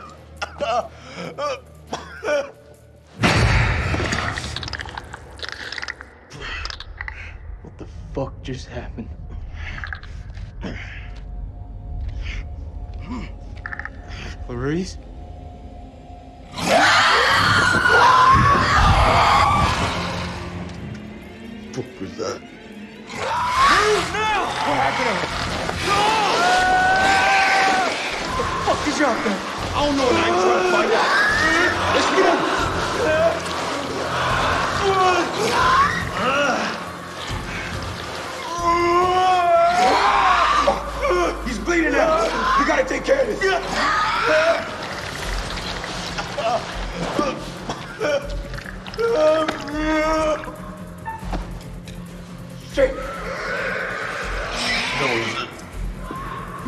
what the fuck just happened? Clarice? What was that? Fuck is out there? I don't know and I ain't trying to find out. Let's move! He's bleeding out. We gotta take care of this. Straight.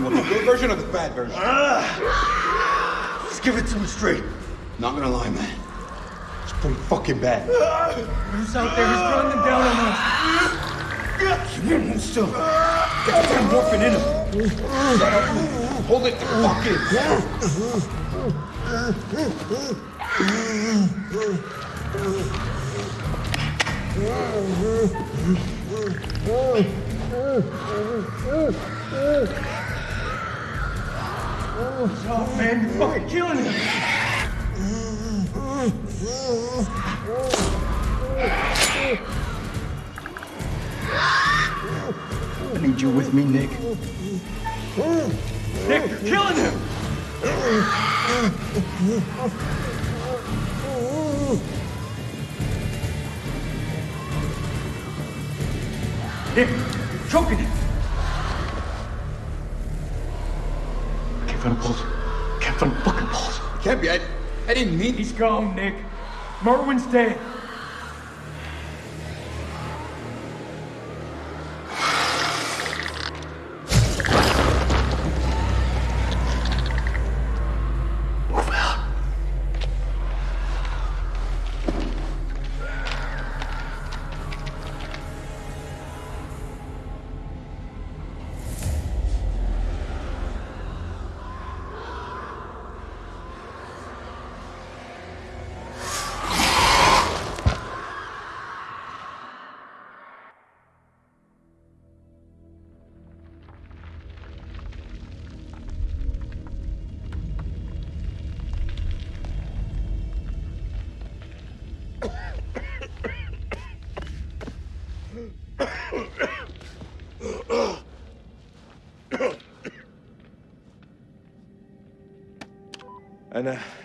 Want the good version or the bad version? Ah. Just give it to me straight. Not gonna lie, man. It's pretty fucking bad. Who's out there? He's running them down on us. Move still. Get the damn morphine in him. Hold it the fuck in. Oh, man, you're fucking killing him. I need you with me, Nick. Nick, you're killing him! Nick, choking him. Can't find a pulse. Can't find a fucking pulse. Can't be. I, I didn't mean. He's gone, Nick. Merwin's dead.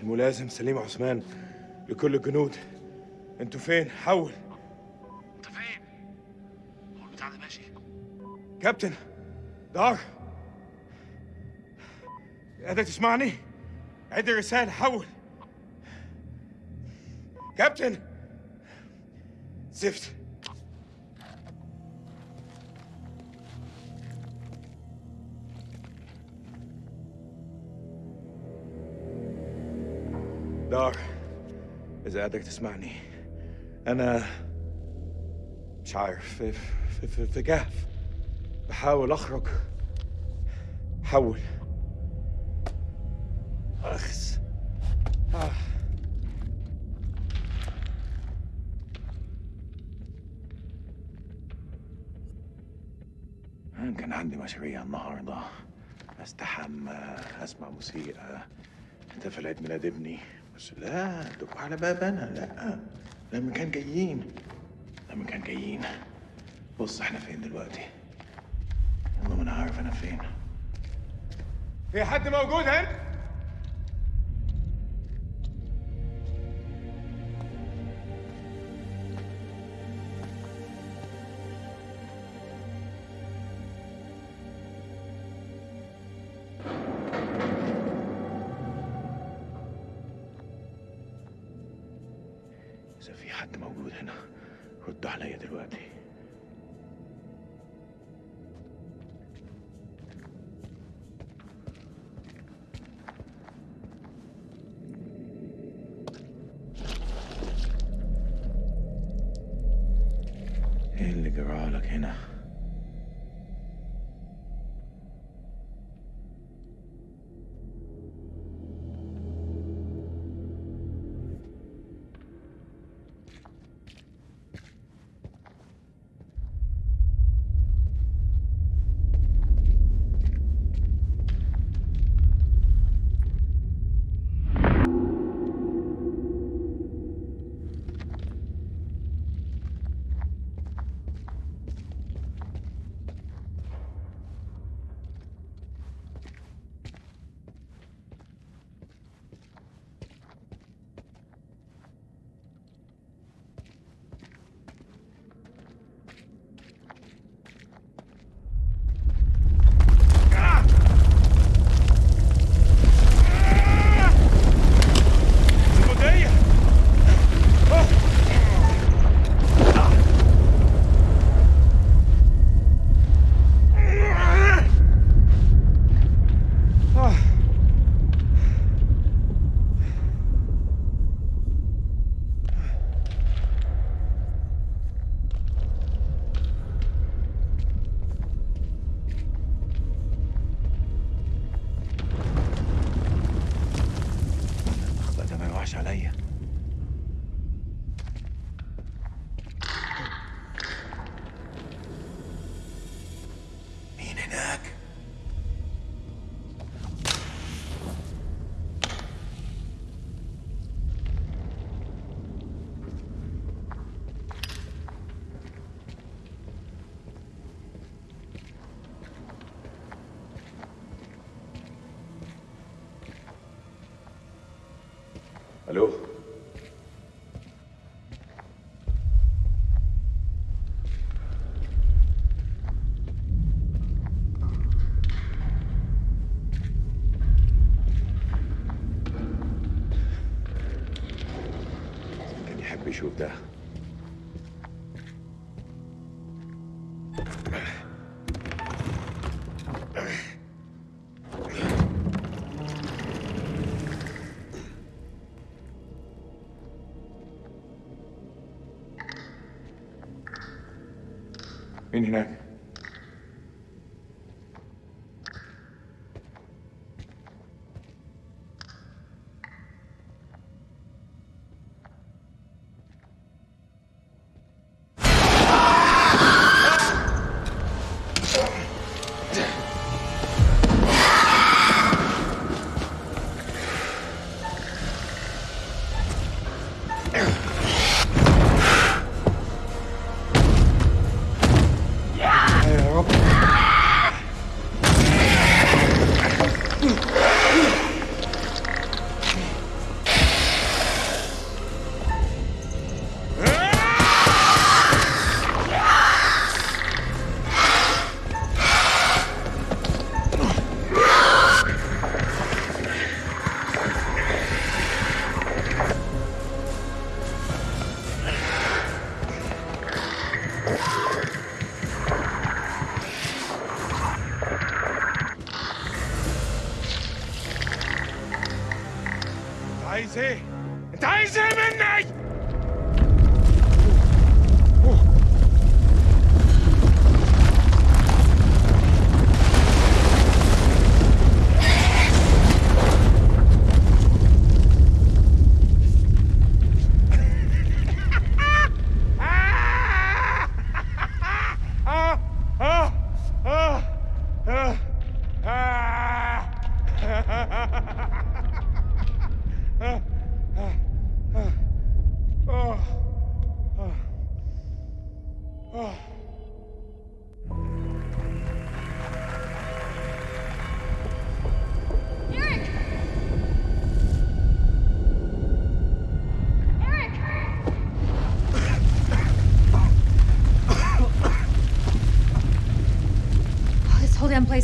الملازم سليم عثمان لكل الجنود. أنتوا فين؟ حول. انت فين؟ هو البتاع ده ماشي. كابتن دار. قادر تسمعني؟ عد الرسالة حول. كابتن. زفت. دار. إذا قادر تسمعني. أنا مش عارف في, في, في, في كهف بحاول أخرج. حول أخس. آه. كان عندي مشاريع النهاردة. أستحمى أسمع موسيقى. احتفل عيد ميلاد ابني. بس لا دقوا على باب أنا لا لما كان جايين. لما كان جايين. بص إحنا فين دلوقتي؟ والله ما أنا عارف أنا فين. في حد موجود هنا؟ ajuda. Mindenek.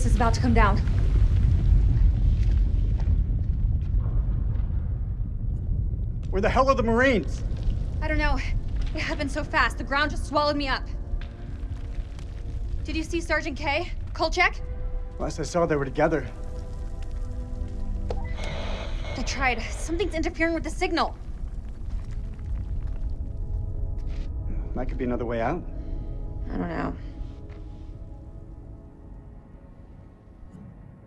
This whole damn place is about to come down. Where the hell are the Marines? I don't know. It happened so fast. The ground just swallowed me up. Did you see Sergeant Kay? Kolchek? Last I saw, they were together. I tried. Something's interfering with the signal. That could be another way out.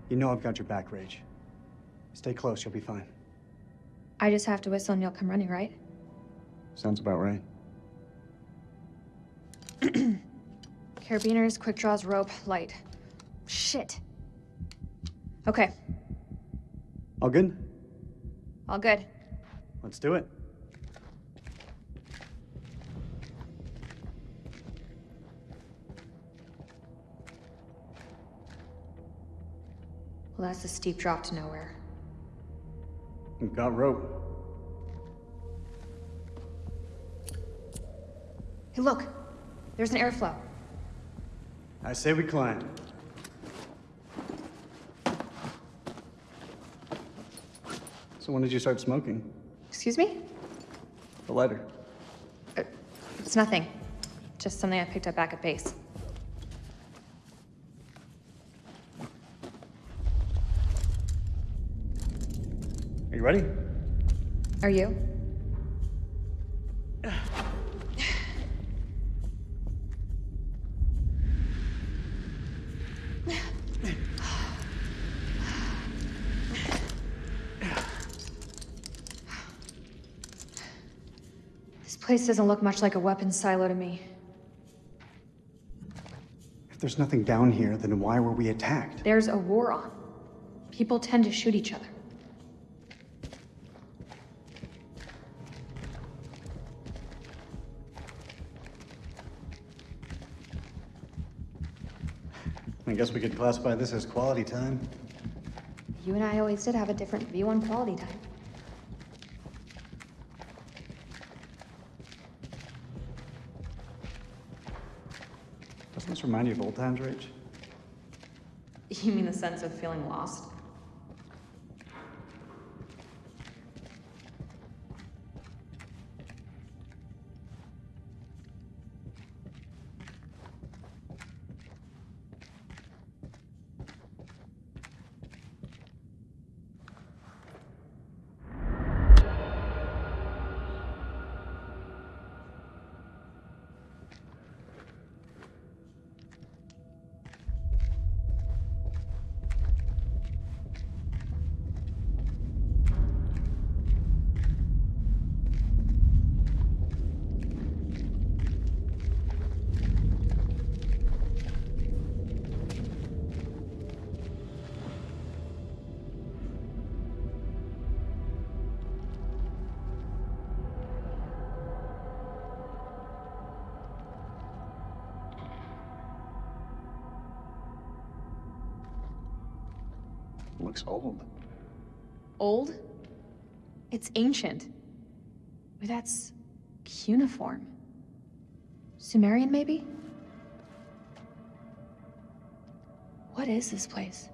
You know I've got your back, Rage. Stay close, you'll be fine. I just have to whistle and you'll come running, right? Sounds about right. Carabiners, quick draws, rope, light. Shit. Okay, All good? all good. Let's do it. Well, that's a steep drop to nowhere. We've got rope. Hey, look. There's an airflow. I say we climb. So when did you start smoking? Excuse me? The lighter. Uh, it's nothing. Just something I picked up back at base. You ready? Are you? This place doesn't look much like a weapons silo to me. If there's nothing down here, then why were we attacked? There's a war on. People tend to shoot each other. guess we could classify this as quality time. You and I always did have a different view on quality time. Doesn't this remind you of old times, Rach? You mean the sense of feeling lost? Looks old. Old? It's ancient. But that's cuneiform. Sumerian, maybe? What is this place?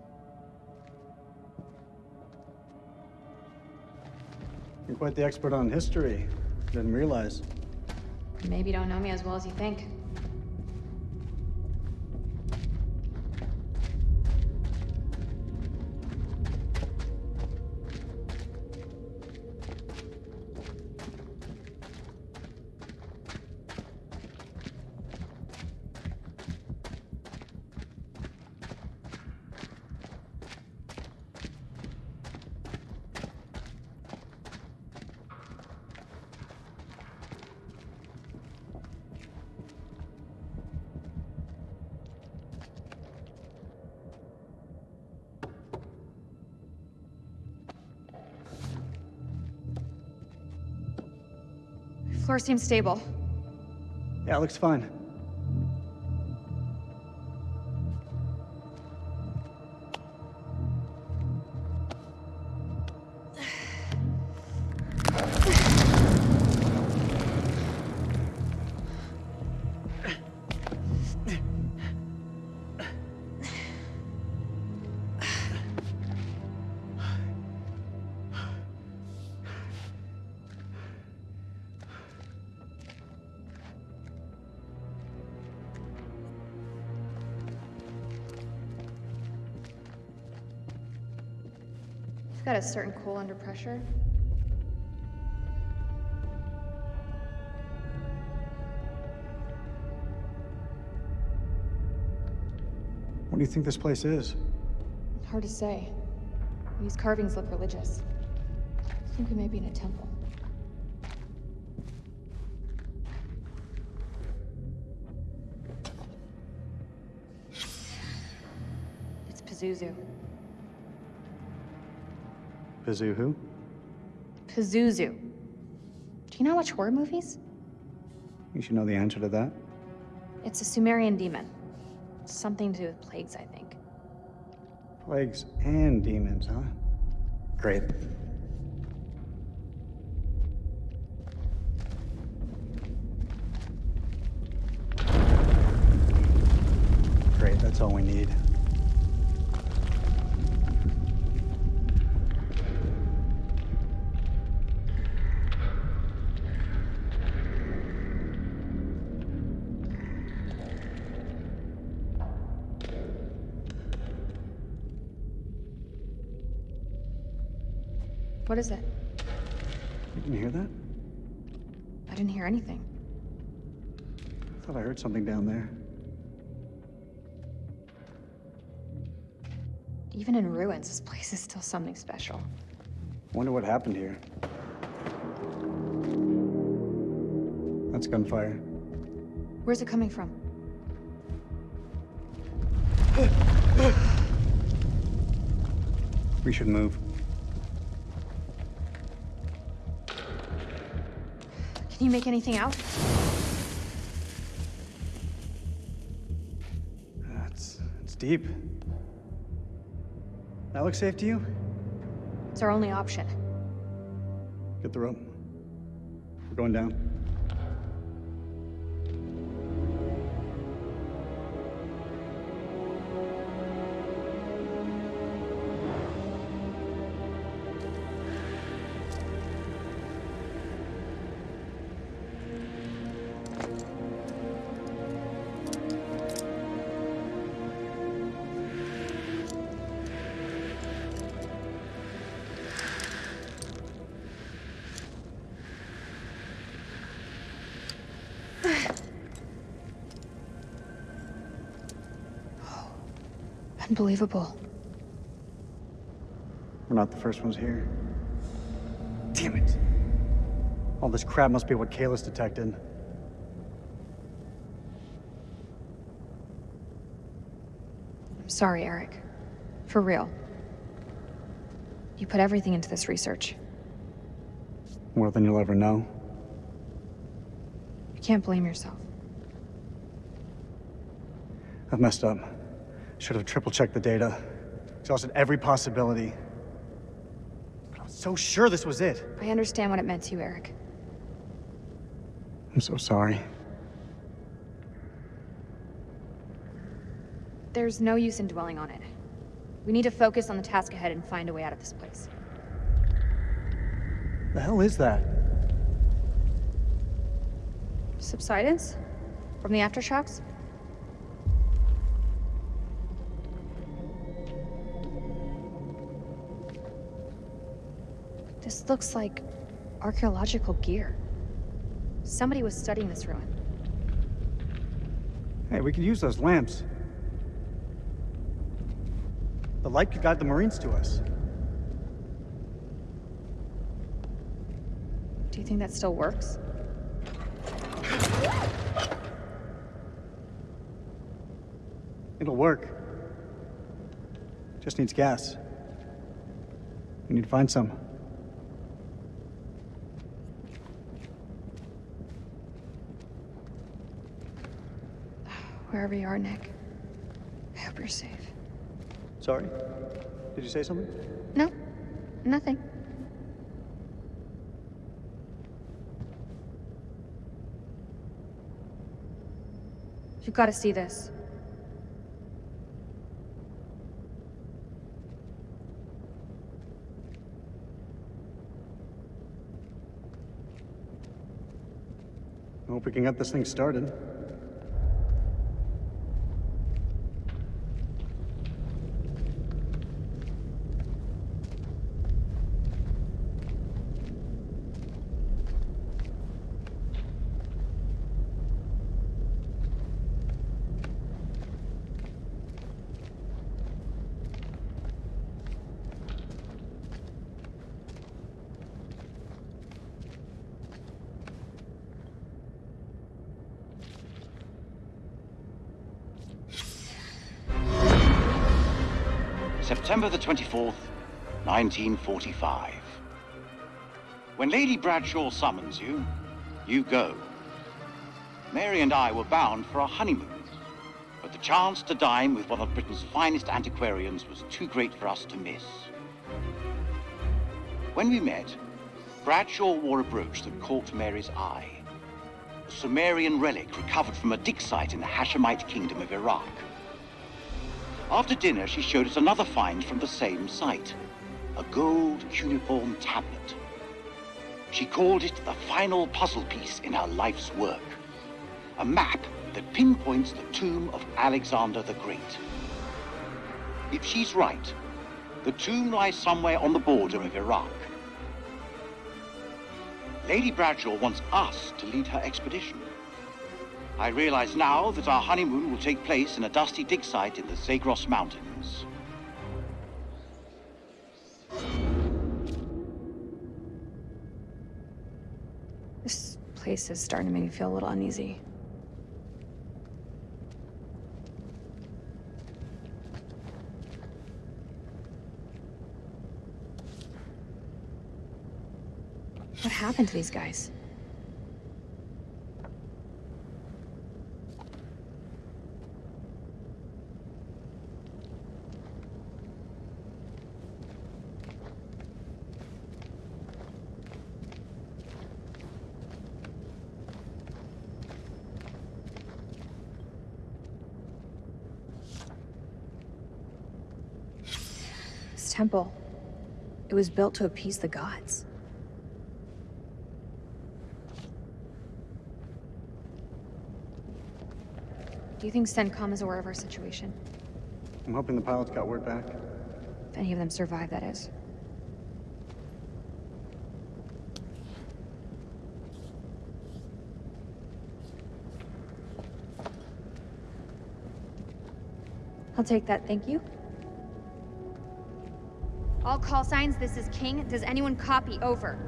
You're quite the expert on history. Didn't realize. Maybe you don't know me as well as you think. Seems stable. Yeah, it looks fine. You've got a certain cool under pressure. What do you think this place is? Hard to say. These carvings look religious. I think we may be in a temple. It's Pazuzu. Pazu who? Pazuzu. Do you not watch horror movies? You should know the answer to that. It's a Sumerian demon. Something to do with plagues, I think. Plagues and demons, huh? Great. Great, that's all we need. What is it? You didn't hear that? I didn't hear anything. I thought I heard something down there. Even in ruins, this place is still something special. Wonder what happened here. That's gunfire. Where's it coming from? We should move. Can you make anything out? That's it's deep. That looks safe to you? It's our only option. Get the rope. We're going down. Unbelievable. We're not the first ones here. Damn it. All this crap must be what Kalis detected. I'm sorry, Eric. For real. You put everything into this research. More than you'll ever know. You can't blame yourself. I've messed up. Should have triple-checked the data. Exhausted every possibility. But I was so sure this was it. I understand what it meant to you, Eric. I'm so sorry. There's no use in dwelling on it. We need to focus on the task ahead and find a way out of this place. The hell is that? Subsidence? From the aftershocks? This looks like archaeological gear. Somebody was studying this ruin. Hey, we could use those lamps. The light could guide the Marines to us. Do you think that still works? It'll work. Just needs gas. We need to find some. Wherever you are, Nick. I hope you're safe. Sorry? Did you say something? No, nothing. You've got to see this. I hope we can get this thing started. September the 24th, 1945. When Lady Bradshaw summons you, you go. Mary and I were bound for our honeymoon, but the chance to dine with one of Britain's finest antiquarians was too great for us to miss. When we met, Bradshaw wore a brooch that caught Mary's eye. A Sumerian relic recovered from a dig site in the Hashemite kingdom of Iraq. After dinner, she showed us another find from the same site a gold cuneiform tablet. She called it the final puzzle piece in her life's work a map that pinpoints the tomb of Alexander the Great. If she's right, the tomb lies somewhere on the border of Iraq. Lady Bradshaw wants us to lead her expedition. I realize now that our honeymoon will take place in a dusty dig site in the Zagros Mountains. This place is starting to make me feel a little uneasy. What happened to these guys? This temple, it was built to appease the gods. Do you think CENTCOM is aware of our situation? I'm hoping the pilots got word back. If any of them survive, that is. I'll take that, thank you. Call signs, this is King. Does anyone copy? Over.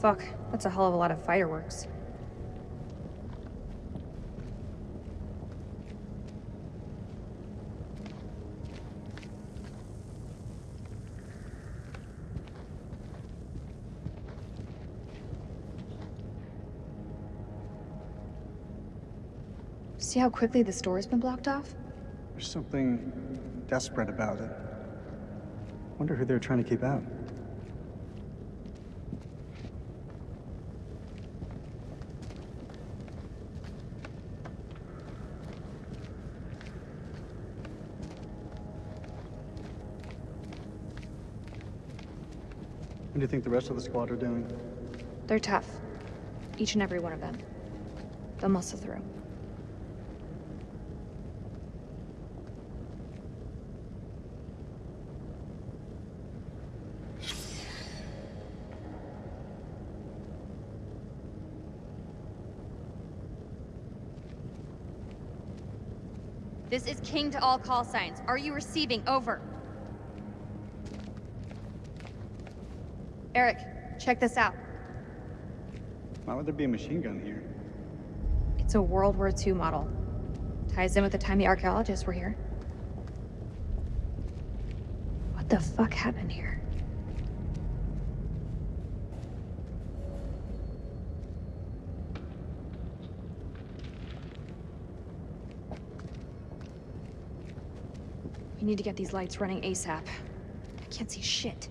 Fuck, that's a hell of a lot of fireworks. See how quickly this door's been blocked off? There's something desperate about it. Wonder who they're trying to keep out. What do you think the rest of the squad are doing? They're tough. Each and every one of them. They'll muscle through. This is King to all call signs. Are you receiving? Over. Eric, check this out. Why would there be a machine gun here? It's a World War II model. Ties in with the time the archaeologists were here. What the fuck happened here? We need to get these lights running ASAP. I can't see shit.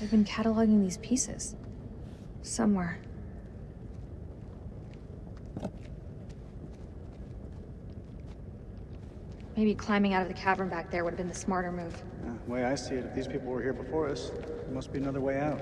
I've been cataloging these pieces. Somewhere. Maybe climbing out of the cavern back there would have been the smarter move. Uh, the way I see it, if these people were here before us, there must be another way out.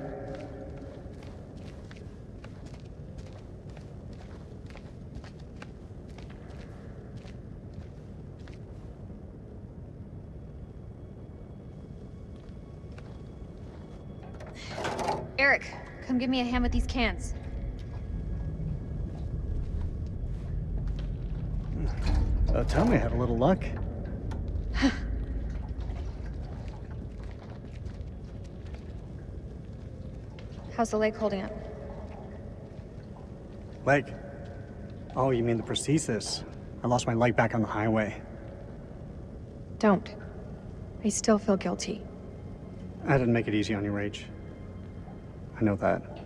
Eric, come give me a hand with these cans. Uh, tell me I had a little luck. How's the lake holding up? Leg. Oh, you mean the prosthesis? I lost my leg back on the highway. Don't. I still feel guilty. I didn't make it easy on you, Rach. I know that.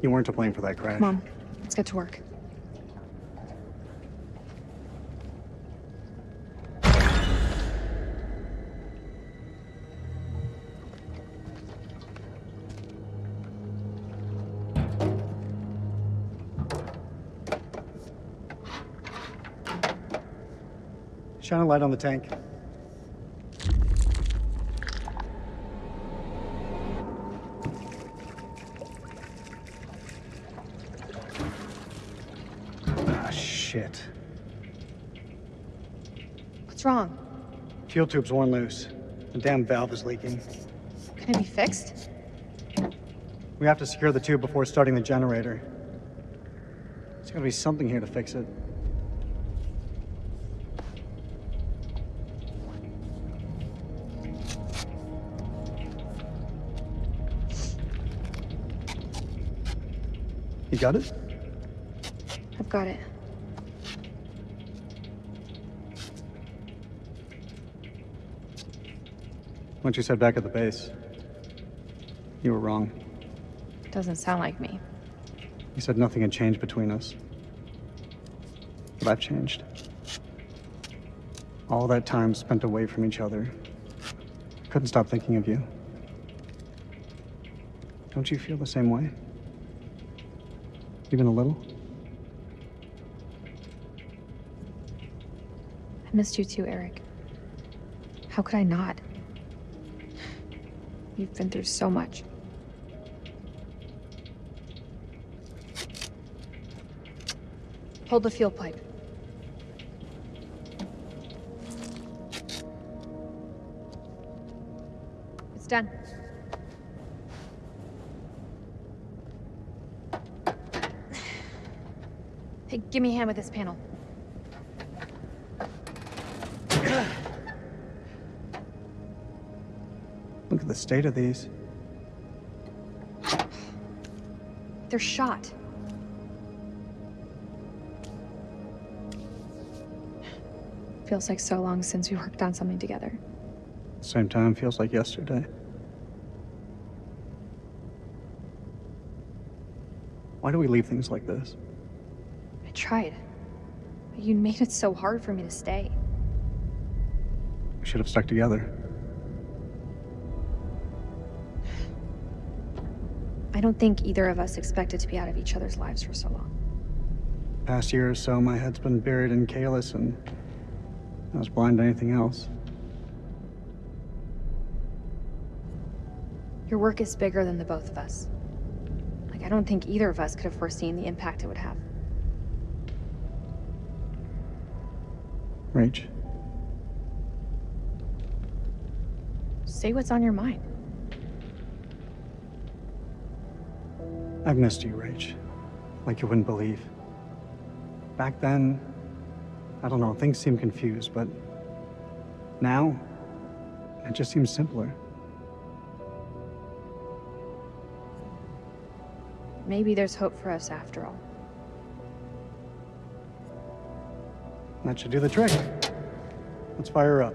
You weren't to blame for that crash. Mom, let's get to work. Shine a light on the tank. Ah, shit. What's wrong? Fuel tube's worn loose. The damn valve is leaking. Can it be fixed? We have to secure the tube before starting the generator. There's gotta be something here to fix it. You got it? I've got it. Once you said back at the base, you were wrong. Doesn't sound like me. You said nothing had changed between us. But I've changed. All that time spent away from each other. I couldn't stop thinking of you. Don't you feel the same way? even a little? I missed you too, Eric. How could I not? You've been through so much. Hold the fuel pipe. It's done. Hey, give me a hand with this panel. Look at the state of these. They're shot. Feels like so long since we worked on something together. Same time feels like yesterday. Why do we leave things like this? I tried. But you made it so hard for me to stay. We should have stuck together. I don't think either of us expected to be out of each other's lives for so long. Past year or so, my head's been buried in Kalis, and I was blind to anything else. Your work is bigger than the both of us. Like, I don't think either of us could have foreseen the impact it would have. Rach, Say what's on your mind. I've missed you, Rach. Like you wouldn't believe. Back then, I don't know, things seemed confused, but now, it just seems simpler. Maybe there's hope for us after all. That should do the trick. Let's fire up.